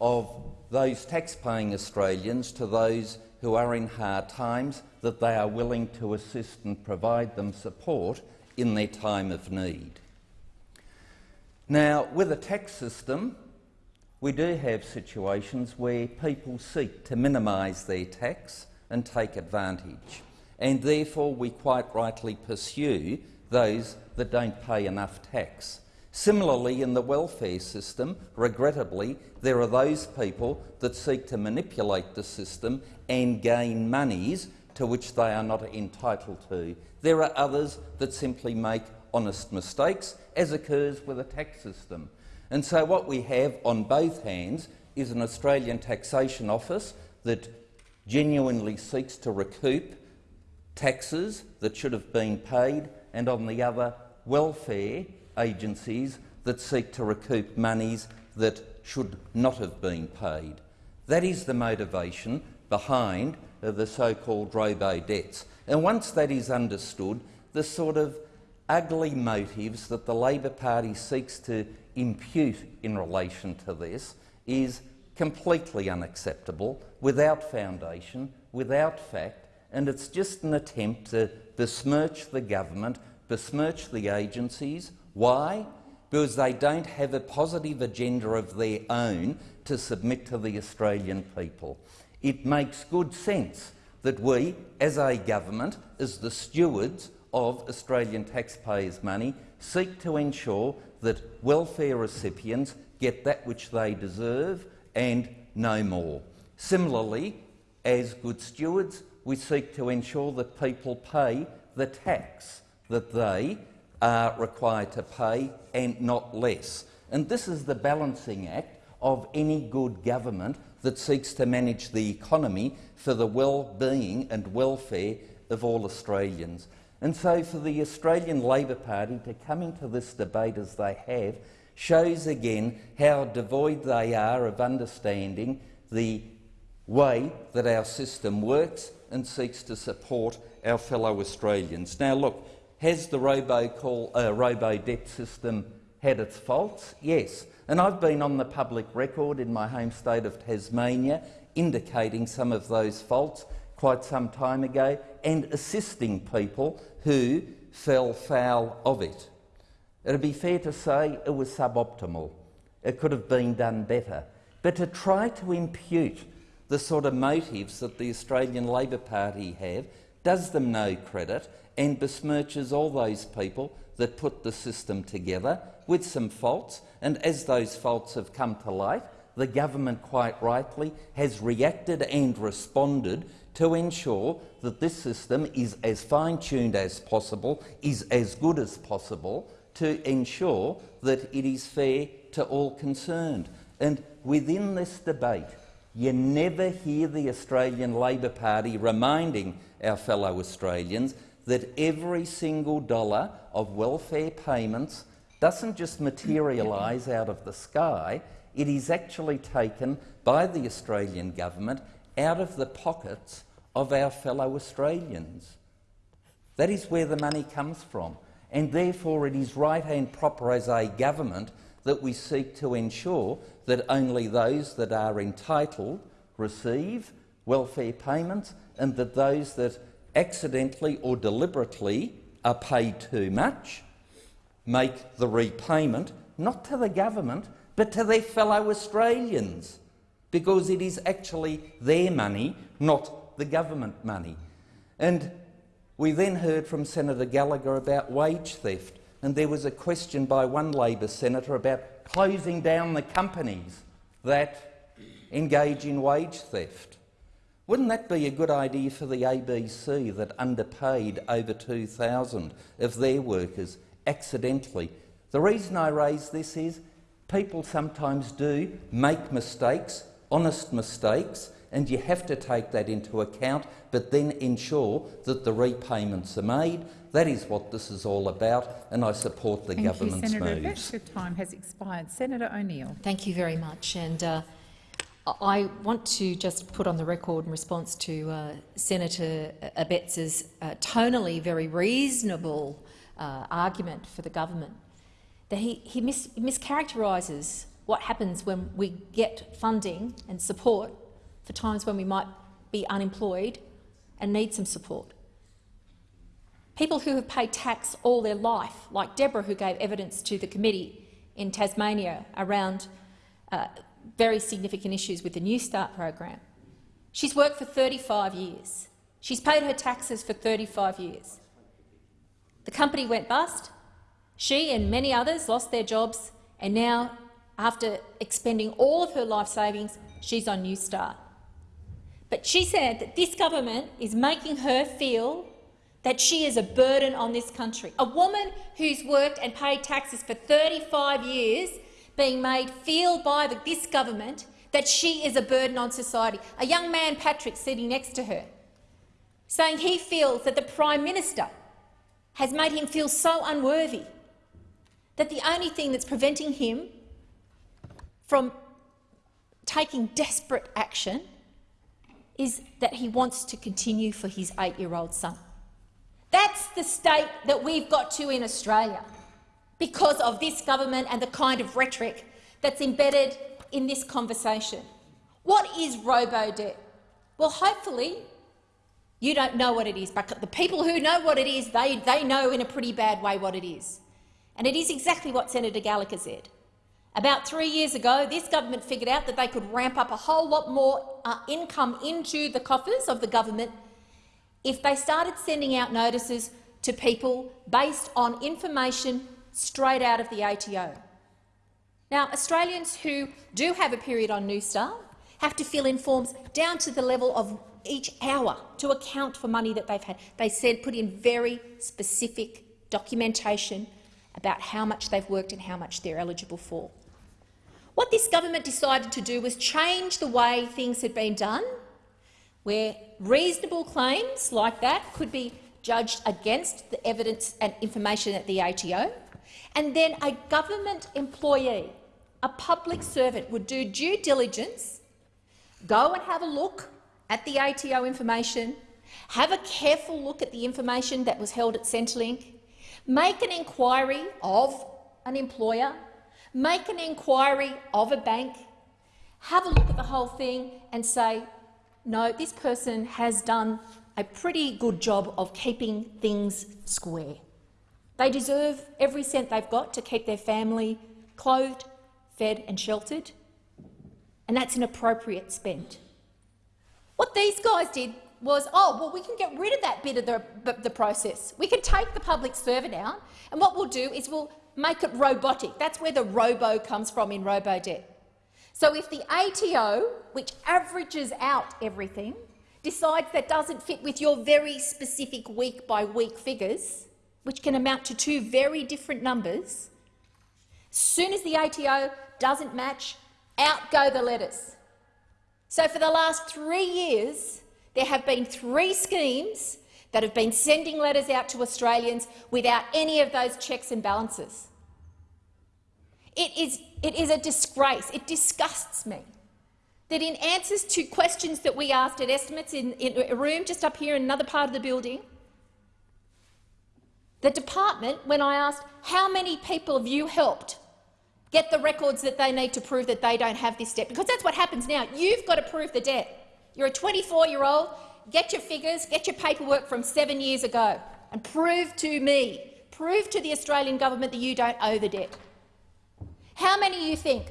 of those tax-paying Australians to those who are in hard times that they are willing to assist and provide them support in their time of need. Now, with a tax system, we do have situations where people seek to minimise their tax and take advantage, and therefore we quite rightly pursue those that don't pay enough tax. Similarly, in the welfare system, regrettably, there are those people that seek to manipulate the system and gain monies to which they are not entitled to. There are others that simply make honest mistakes, as occurs with a tax system. And so what we have on both hands is an Australian Taxation Office that genuinely seeks to recoup taxes that should have been paid, and on the other, welfare agencies that seek to recoup monies that should not have been paid. That is the motivation behind uh, the so-called robo-debts. And once that is understood, the sort of ugly motives that the Labor Party seeks to impute in relation to this is completely unacceptable, without foundation, without fact, and it's just an attempt to besmirch the government, besmirch the agencies. Why? Because they don't have a positive agenda of their own to submit to the Australian people. It makes good sense that we, as a government, as the stewards of Australian taxpayers' money, seek to ensure that welfare recipients get that which they deserve and no more. Similarly, as good stewards, we seek to ensure that people pay the tax that they are required to pay and not less. And this is the balancing act of any good government that seeks to manage the economy for the well-being and welfare of all Australians. And so for the Australian Labor Party to come into this debate as they have shows again how devoid they are of understanding the way that our system works and seeks to support our fellow Australians. Now look, has the robo, uh, robo debt system had its faults? Yes. And I've been on the public record in my home state of Tasmania indicating some of those faults quite some time ago and assisting people who fell foul of it. It would be fair to say it was suboptimal. It could have been done better. But to try to impute the sort of motives that the Australian Labor Party have does them no credit and besmirches all those people that put the system together with some faults. And as those faults have come to light, the government quite rightly has reacted and responded to ensure that this system is as fine-tuned as possible, is as good as possible, to ensure that it is fair to all concerned. And within this debate, you never hear the Australian Labor Party reminding our fellow Australians that every single dollar of welfare payments doesn't just materialise out of the sky, it is actually taken by the Australian government out of the pockets of our fellow Australians. That is where the money comes from, and therefore it is right and proper as a government that we seek to ensure that only those that are entitled receive welfare payments and that those that accidentally or deliberately are paid too much make the repayment not to the government but to their fellow Australians because it is actually their money, not the government money. And we then heard from Senator Gallagher about wage theft, and there was a question by one Labor senator about closing down the companies that engage in wage theft. Wouldn't that be a good idea for the ABC that underpaid over 2,000 of their workers accidentally? The reason I raise this is people sometimes do make mistakes, honest mistakes, and you have to take that into account, but then ensure that the repayments are made That is what this is all about, and I support the Thank government's you, Senator moves. Abetz. Your time has expired. Senator O'Neill. Thank you very much. And uh, I want to just put on the record in response to uh, Senator Abetz's uh, tonally very reasonable uh, argument for the government that he, he mis mischaracterises what happens when we get funding and support for times when we might be unemployed and need some support. People who have paid tax all their life, like Deborah, who gave evidence to the committee in Tasmania around uh, very significant issues with the New Start program. She's worked for 35 years. She's paid her taxes for 35 years. The company went bust. She and many others lost their jobs, and now, after expending all of her life savings, she's on New Start. But she said that this government is making her feel that she is a burden on this country. A woman who's worked and paid taxes for 35 years being made feel by the, this government that she is a burden on society. A young man, Patrick, sitting next to her, saying he feels that the Prime Minister has made him feel so unworthy that the only thing that's preventing him from taking desperate action is that he wants to continue for his eight-year-old son. That's the state that we've got to in Australia because of this government and the kind of rhetoric that's embedded in this conversation. What is robo-debt? Well, hopefully you don't know what it is, but the people who know what it is, they, they know in a pretty bad way what it is. And it is exactly what Senator Gallagher said. About three years ago, this government figured out that they could ramp up a whole lot more uh, income into the coffers of the government if they started sending out notices to people based on information straight out of the ATO. Now, Australians who do have a period on New Start have to fill in forms down to the level of each hour to account for money that they've had. They said put in very specific documentation about how much they've worked and how much they're eligible for. What this government decided to do was change the way things had been done, where reasonable claims like that could be judged against the evidence and information at the ATO, and then a government employee, a public servant, would do due diligence, go and have a look at the ATO information, have a careful look at the information that was held at Centrelink, make an inquiry of an employer, make an inquiry of a bank, have a look at the whole thing and say, no, this person has done a pretty good job of keeping things square. They deserve every cent they've got to keep their family clothed, fed and sheltered, and that's an appropriate spend. What these guys did was, oh, well, we can get rid of that bit of the, the process. We can take the public servant out, and what we'll do is we'll make it robotic. That's where the robo comes from in robo-debt. So if the ATO, which averages out everything, decides that doesn't fit with your very specific week-by-week -week figures, which can amount to two very different numbers, soon as the ATO doesn't match, out go the letters. So for the last three years, there have been three schemes that have been sending letters out to Australians without any of those checks and balances. It is, it is a disgrace. It disgusts me that in answers to questions that we asked at estimates in, in a room just up here in another part of the building, the department, when I asked how many people have you helped get the records that they need to prove that they don't have this debt, because that's what happens now. You've got to prove the debt. You're a 24-year-old, get your figures, get your paperwork from seven years ago and prove to me, prove to the Australian government that you don't owe the debt. How many you think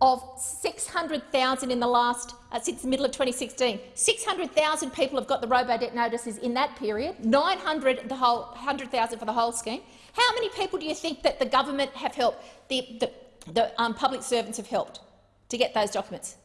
of 600,000 in the last, uh, since the middle of 2016, 600,000 people have got the robo-debt notices in that period, 900 the whole 100,000 for the whole scheme. How many people do you think that the government have helped, the, the, the um, public servants have helped to get those documents?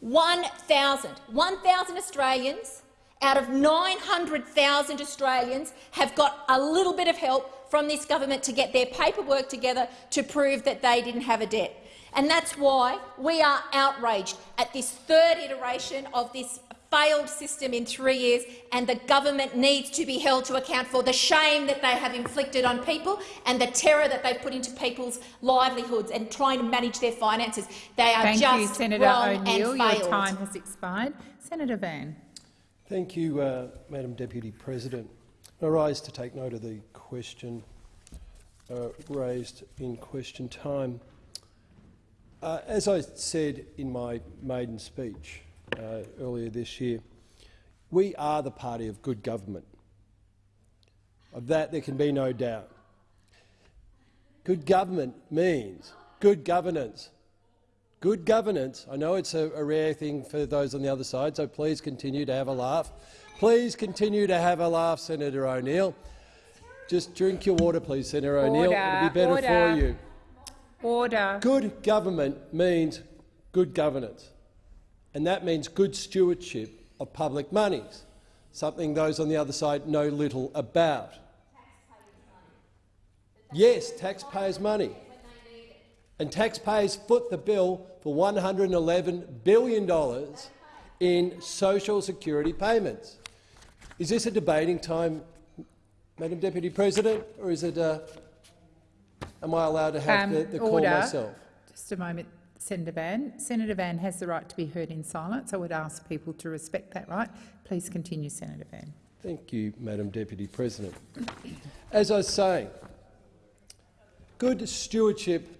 1,000. 1,000 Australians out of 900,000 Australians have got a little bit of help from this government to get their paperwork together to prove that they didn't have a debt. And that's why we are outraged at this third iteration of this failed system in three years, and the government needs to be held to account for the shame that they have inflicted on people and the terror that they've put into people's livelihoods and trying to manage their finances. They are Thank just you, Senator wrong O'Neill. and Your time has expired. Senator Van. Thank you, uh, Madam Deputy President. I rise to take note of the question uh, raised in question time. Uh, as I said in my maiden speech uh, earlier this year, we are the party of good government. Of that there can be no doubt. Good government means good governance. Good governance, I know it's a, a rare thing for those on the other side, so please continue to have a laugh. Please continue to have a laugh, Senator O'Neill. Just drink your water, please, Senator O'Neill. It'll be better order. for you. Order. Good government means good governance, and that means good stewardship of public monies, something those on the other side know little about. Yes, taxpayers' money. And taxpayers foot the bill for $111 billion in social security payments. Is this a debating time, Madam Deputy President, or is it? Uh, am I allowed to have Um, the, the call myself? Just a moment, Senator Van. Senator Van has the right to be heard in silence. I would ask people to respect that right. Please continue, Senator Van. Thank you, Madam Deputy President. As I was saying, good stewardship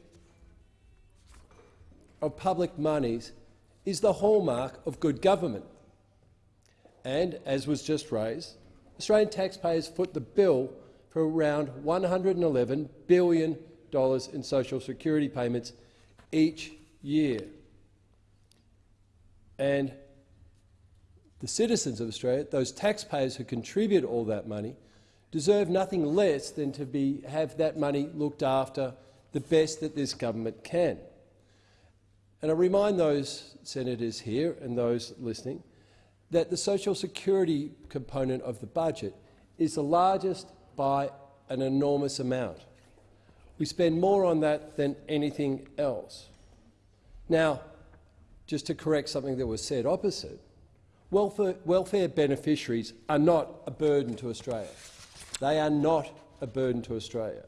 of public monies is the hallmark of good government. And, as was just raised, Australian taxpayers foot the bill for around $111 billion in social security payments each year. And the citizens of Australia, those taxpayers who contribute all that money, deserve nothing less than to be, have that money looked after the best that this government can. And I remind those senators here and those listening that the social security component of the budget is the largest by an enormous amount. We spend more on that than anything else. Now, just to correct something that was said opposite, welfare, welfare beneficiaries are not a burden to Australia. They are not a burden to Australia.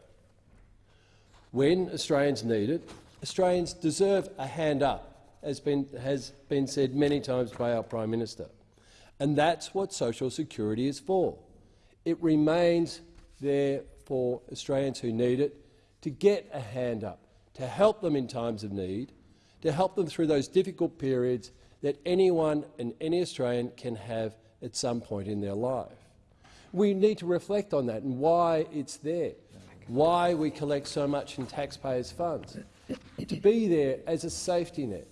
When Australians need it, Australians deserve a hand up, as been, has been said many times by our Prime Minister. And that's what social security is for. It remains there for Australians who need it to get a hand up, to help them in times of need, to help them through those difficult periods that anyone and any Australian can have at some point in their life. We need to reflect on that and why it's there, why we collect so much in taxpayers' funds, to be there as a safety net.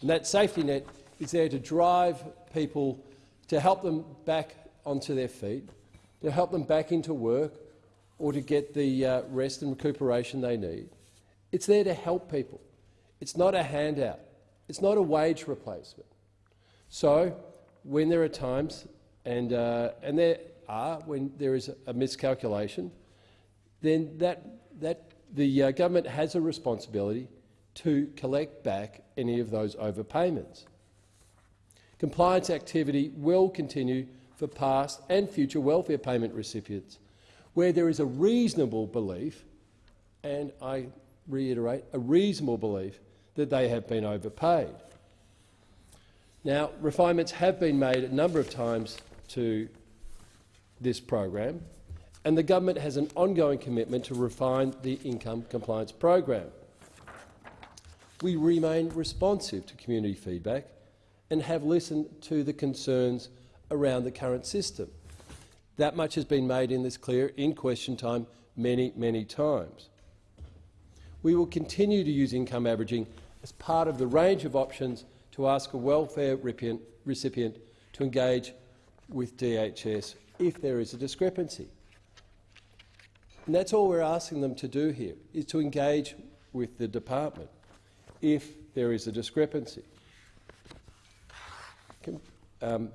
And that safety net is there to drive people, to help them back onto their feet, to help them back into work or to get the uh, rest and recuperation they need. It's there to help people. It's not a handout. It's not a wage replacement. So, when there are times, and, uh, and there are, when there is a miscalculation, then that, that the uh, government has a responsibility to collect back any of those overpayments. Compliance activity will continue for past and future welfare payment recipients where there is a reasonable belief, and I reiterate, a reasonable belief that they have been overpaid. Now, refinements have been made a number of times to this program, and the government has an ongoing commitment to refine the income compliance program. We remain responsive to community feedback and have listened to the concerns around the current system. That much has been made in this clear in question time many, many times. We will continue to use income averaging as part of the range of options to ask a welfare recipient to engage with DHS if there is a discrepancy. And that's all we're asking them to do here, is to engage with the department if there is a discrepancy. Um,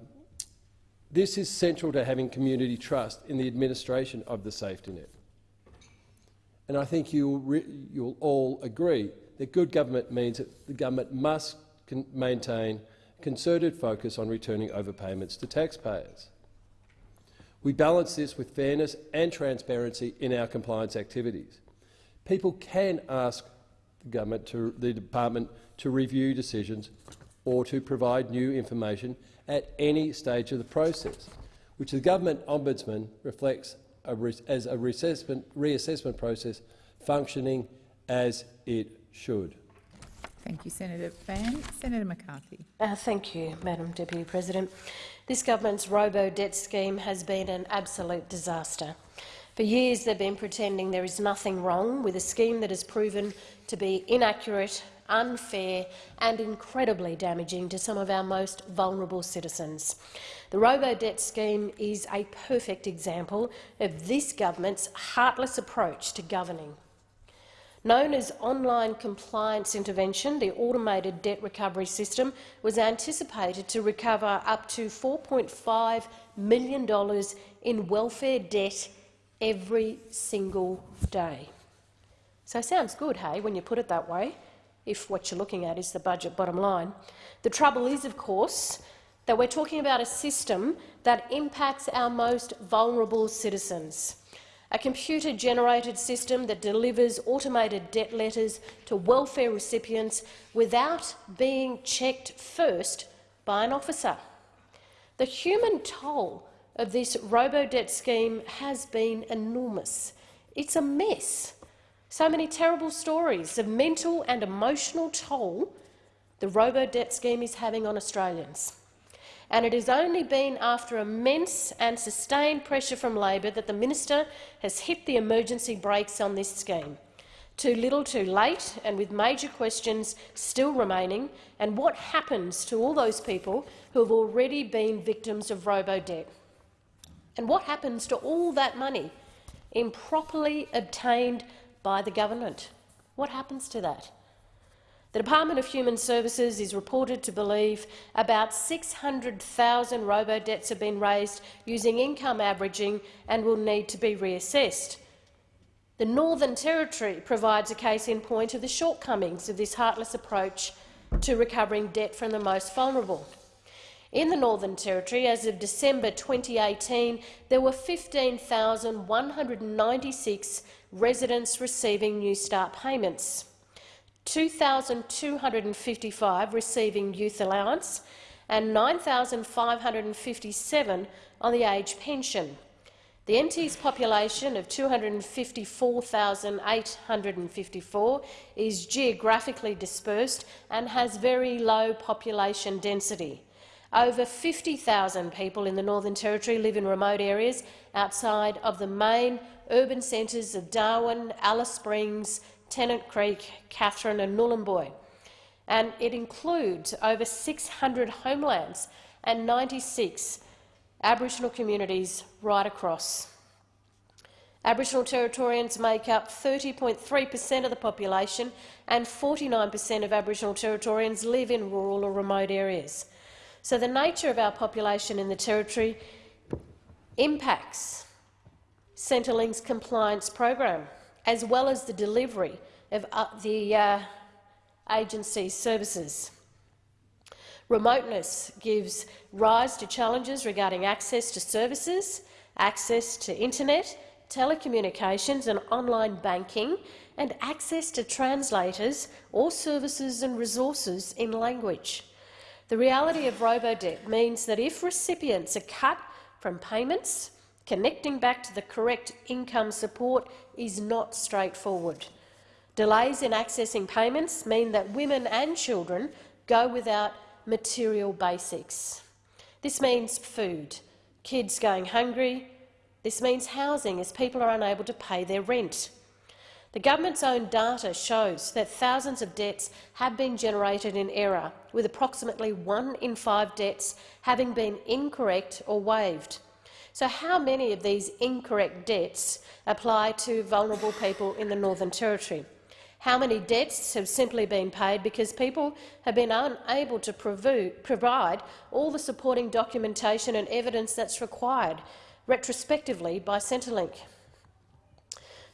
this is central to having community trust in the administration of the safety net. And I think you'll, you'll all agree that good government means that the government must maintain concerted focus on returning overpayments to taxpayers. We balance this with fairness and transparency in our compliance activities. People can ask the government to, the department to review decisions or to provide new information at any stage of the process, which the government ombudsman reflects a as a reassessment, reassessment process functioning as it should. Thank you, Senator Van. Senator McCarthy. Uh, thank you, Madam Deputy President. This government's robo-debt scheme has been an absolute disaster. For years they've been pretending there is nothing wrong with a scheme that has proven to be inaccurate, unfair and incredibly damaging to some of our most vulnerable citizens. The robo-debt scheme is a perfect example of this government's heartless approach to governing. Known as Online Compliance Intervention, the automated debt recovery system was anticipated to recover up to $4.5 million in welfare debt every single day. So sounds good, hey, when you put it that way, if what you're looking at is the budget bottom line. The trouble is, of course, that we're talking about a system that impacts our most vulnerable citizens a computer-generated system that delivers automated debt letters to welfare recipients without being checked first by an officer. The human toll of this robo-debt scheme has been enormous. It's a mess. So many terrible stories of mental and emotional toll the robo-debt scheme is having on Australians and it has only been after immense and sustained pressure from Labor that the minister has hit the emergency brakes on this scheme. Too little too late, and with major questions still remaining, and what happens to all those people who have already been victims of robo-debt? And what happens to all that money improperly obtained by the government? What happens to that? The Department of Human Services is reported to believe about 600,000 robo-debts have been raised using income averaging and will need to be reassessed. The Northern Territory provides a case in point of the shortcomings of this heartless approach to recovering debt from the most vulnerable. In the Northern Territory, as of December 2018, there were 15,196 residents receiving New Start payments. 2,255 receiving youth allowance and 9,557 on the age pension. The NT's population of 254,854 is geographically dispersed and has very low population density. Over 50,000 people in the Northern Territory live in remote areas outside of the main urban centres of Darwin, Alice Springs, Tennant Creek, Katherine and Nhulunbuy. And it includes over 600 homelands and 96 Aboriginal communities right across. Aboriginal Territorians make up 30.3 per cent of the population and 49 per cent of Aboriginal Territorians live in rural or remote areas. So the nature of our population in the Territory impacts Centrelink's compliance program as well as the delivery of uh, the uh, agency's services. Remoteness gives rise to challenges regarding access to services, access to internet, telecommunications and online banking, and access to translators or services and resources in language. The reality of robo-debt means that if recipients are cut from payments, Connecting back to the correct income support is not straightforward. Delays in accessing payments mean that women and children go without material basics. This means food, kids going hungry. This means housing as people are unable to pay their rent. The government's own data shows that thousands of debts have been generated in error, with approximately one in five debts having been incorrect or waived. So how many of these incorrect debts apply to vulnerable people in the Northern Territory? How many debts have simply been paid because people have been unable to provide all the supporting documentation and evidence that's required retrospectively by Centrelink?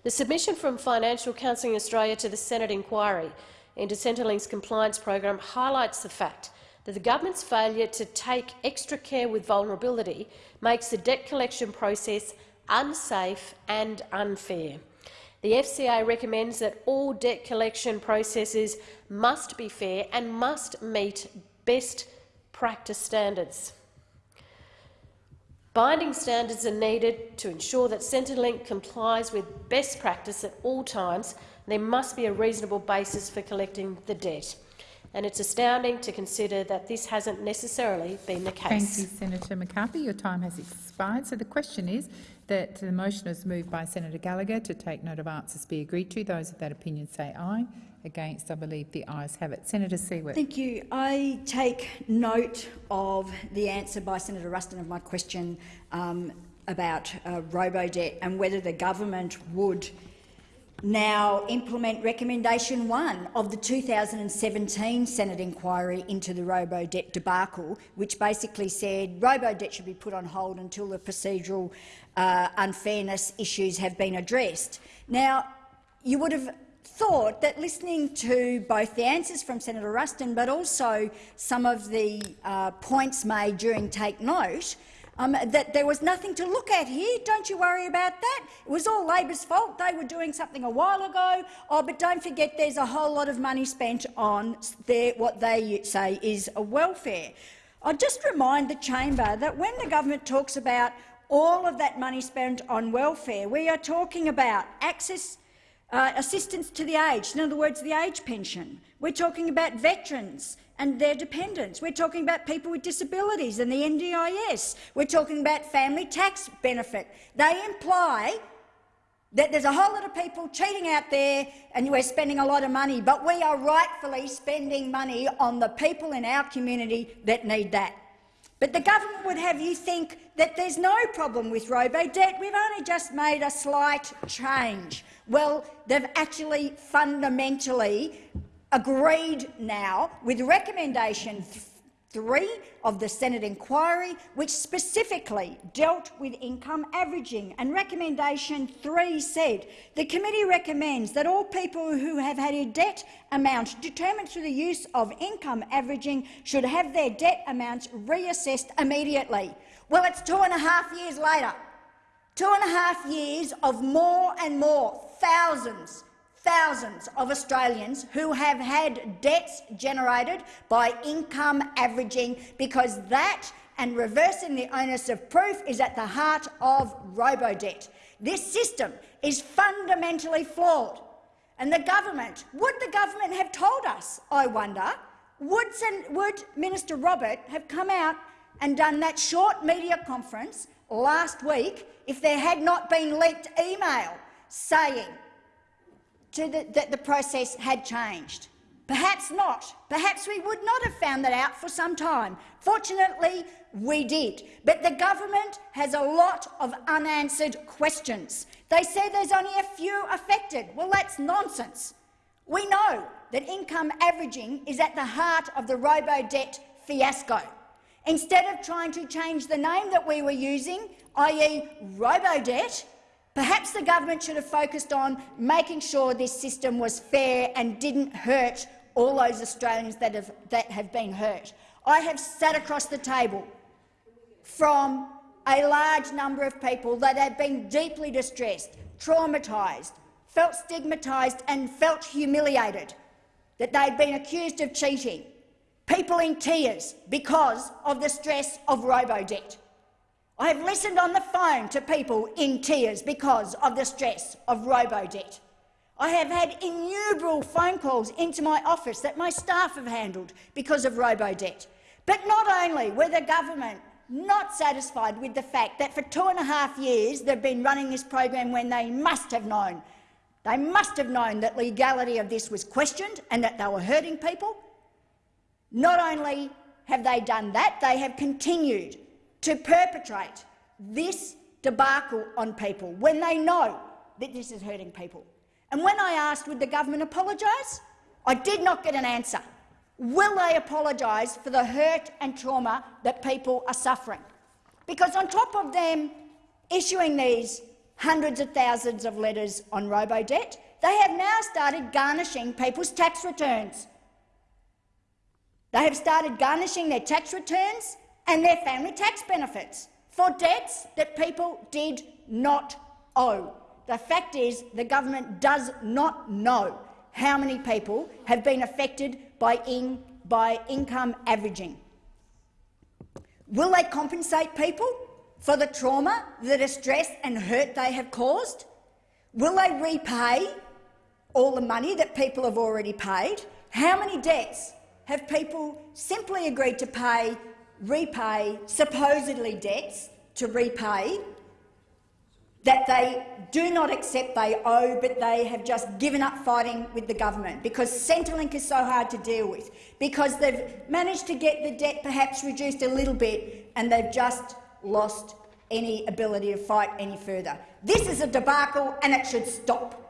The submission from Financial Counselling Australia to the Senate inquiry into Centrelink's compliance program highlights the fact that the government's failure to take extra care with vulnerability makes the debt collection process unsafe and unfair. The FCA recommends that all debt collection processes must be fair and must meet best practice standards. Binding standards are needed to ensure that Centrelink complies with best practice at all times. There must be a reasonable basis for collecting the debt. And it's astounding to consider that this hasn't necessarily been the case. Thank you, Senator McCarthy. Your time has expired. So the question is that the motion is moved by Senator Gallagher to take note of answers be agreed to. Those of that opinion say aye. Against, I believe the ayes have it. Senator Siewert. Thank you. I take note of the answer by Senator Ruston of my question um, about uh, robo-debt and whether the government would now implement recommendation one of the 2017 Senate inquiry into the robo-debt debacle, which basically said robo-debt should be put on hold until the procedural uh, unfairness issues have been addressed. Now, you would have thought that listening to both the answers from Senator Ruston but also some of the uh, points made during Take Note, um, that there was nothing to look at here. Don't you worry about that. It was all Labor's fault. They were doing something a while ago. Oh, but don't forget there's a whole lot of money spent on their, what they say is a welfare. I'll just remind the chamber that when the government talks about all of that money spent on welfare, we are talking about access uh, assistance to the aged, in other words, the age pension. We're talking about veterans and their dependents. We're talking about people with disabilities and the NDIS. We're talking about family tax benefit. They imply that there's a whole lot of people cheating out there and we're spending a lot of money, but we are rightfully spending money on the people in our community that need that. But the government would have you think that there's no problem with robo-debt. We've only just made a slight change. Well, they've actually fundamentally agreed now with recommendation three of the Senate inquiry, which specifically dealt with income averaging. And recommendation three said, the committee recommends that all people who have had a debt amount determined through the use of income averaging should have their debt amounts reassessed immediately. Well, it's two and a half years later. Two and a half years of more and more, thousands, thousands of Australians who have had debts generated by income averaging because that and reversing the onus of proof is at the heart of robo-debt. This system is fundamentally flawed. And the government, would the government have told us, I wonder, would, would Minister Robert have come out and done that short media conference last week if there had not been leaked email saying the, that the process had changed. Perhaps not. Perhaps we would not have found that out for some time. Fortunately, we did. But the government has a lot of unanswered questions. They say there's only a few affected. Well, that's nonsense. We know that income averaging is at the heart of the robo-debt fiasco. Instead of trying to change the name that we were using, i.e. robo-debt, Perhaps the government should have focused on making sure this system was fair and didn't hurt all those Australians that have, that have been hurt. I have sat across the table from a large number of people that have been deeply distressed, traumatised, felt stigmatised and felt humiliated that they'd been accused of cheating, people in tears because of the stress of robo-debt. I have listened on the phone to people in tears because of the stress of robo-debt. I have had innumerable phone calls into my office that my staff have handled because of robo-debt. But not only were the government not satisfied with the fact that for two and a half years they've been running this program when they must have known, they must have known that legality of this was questioned and that they were hurting people. Not only have they done that, they have continued to perpetrate this debacle on people when they know that this is hurting people. And when I asked would the government apologise, I did not get an answer. Will they apologise for the hurt and trauma that people are suffering? Because on top of them issuing these hundreds of thousands of letters on robo-debt, they have now started garnishing people's tax returns. They have started garnishing their tax returns and their family tax benefits for debts that people did not owe. The fact is the government does not know how many people have been affected by, in, by income averaging. Will they compensate people for the trauma, the distress and hurt they have caused? Will they repay all the money that people have already paid? How many debts have people simply agreed to pay, repay, supposedly debts to repay, that they do not accept they owe, but they have just given up fighting with the government because Centrelink is so hard to deal with, because they've managed to get the debt perhaps reduced a little bit and they've just lost any ability to fight any further. This is a debacle and it should stop.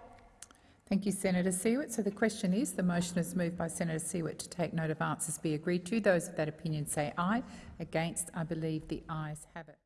Thank you, Senator Siewert. So the question is, the motion is moved by Senator Siewert to take note of answers be agreed to. Those of that opinion say aye. Against, I believe the ayes have it.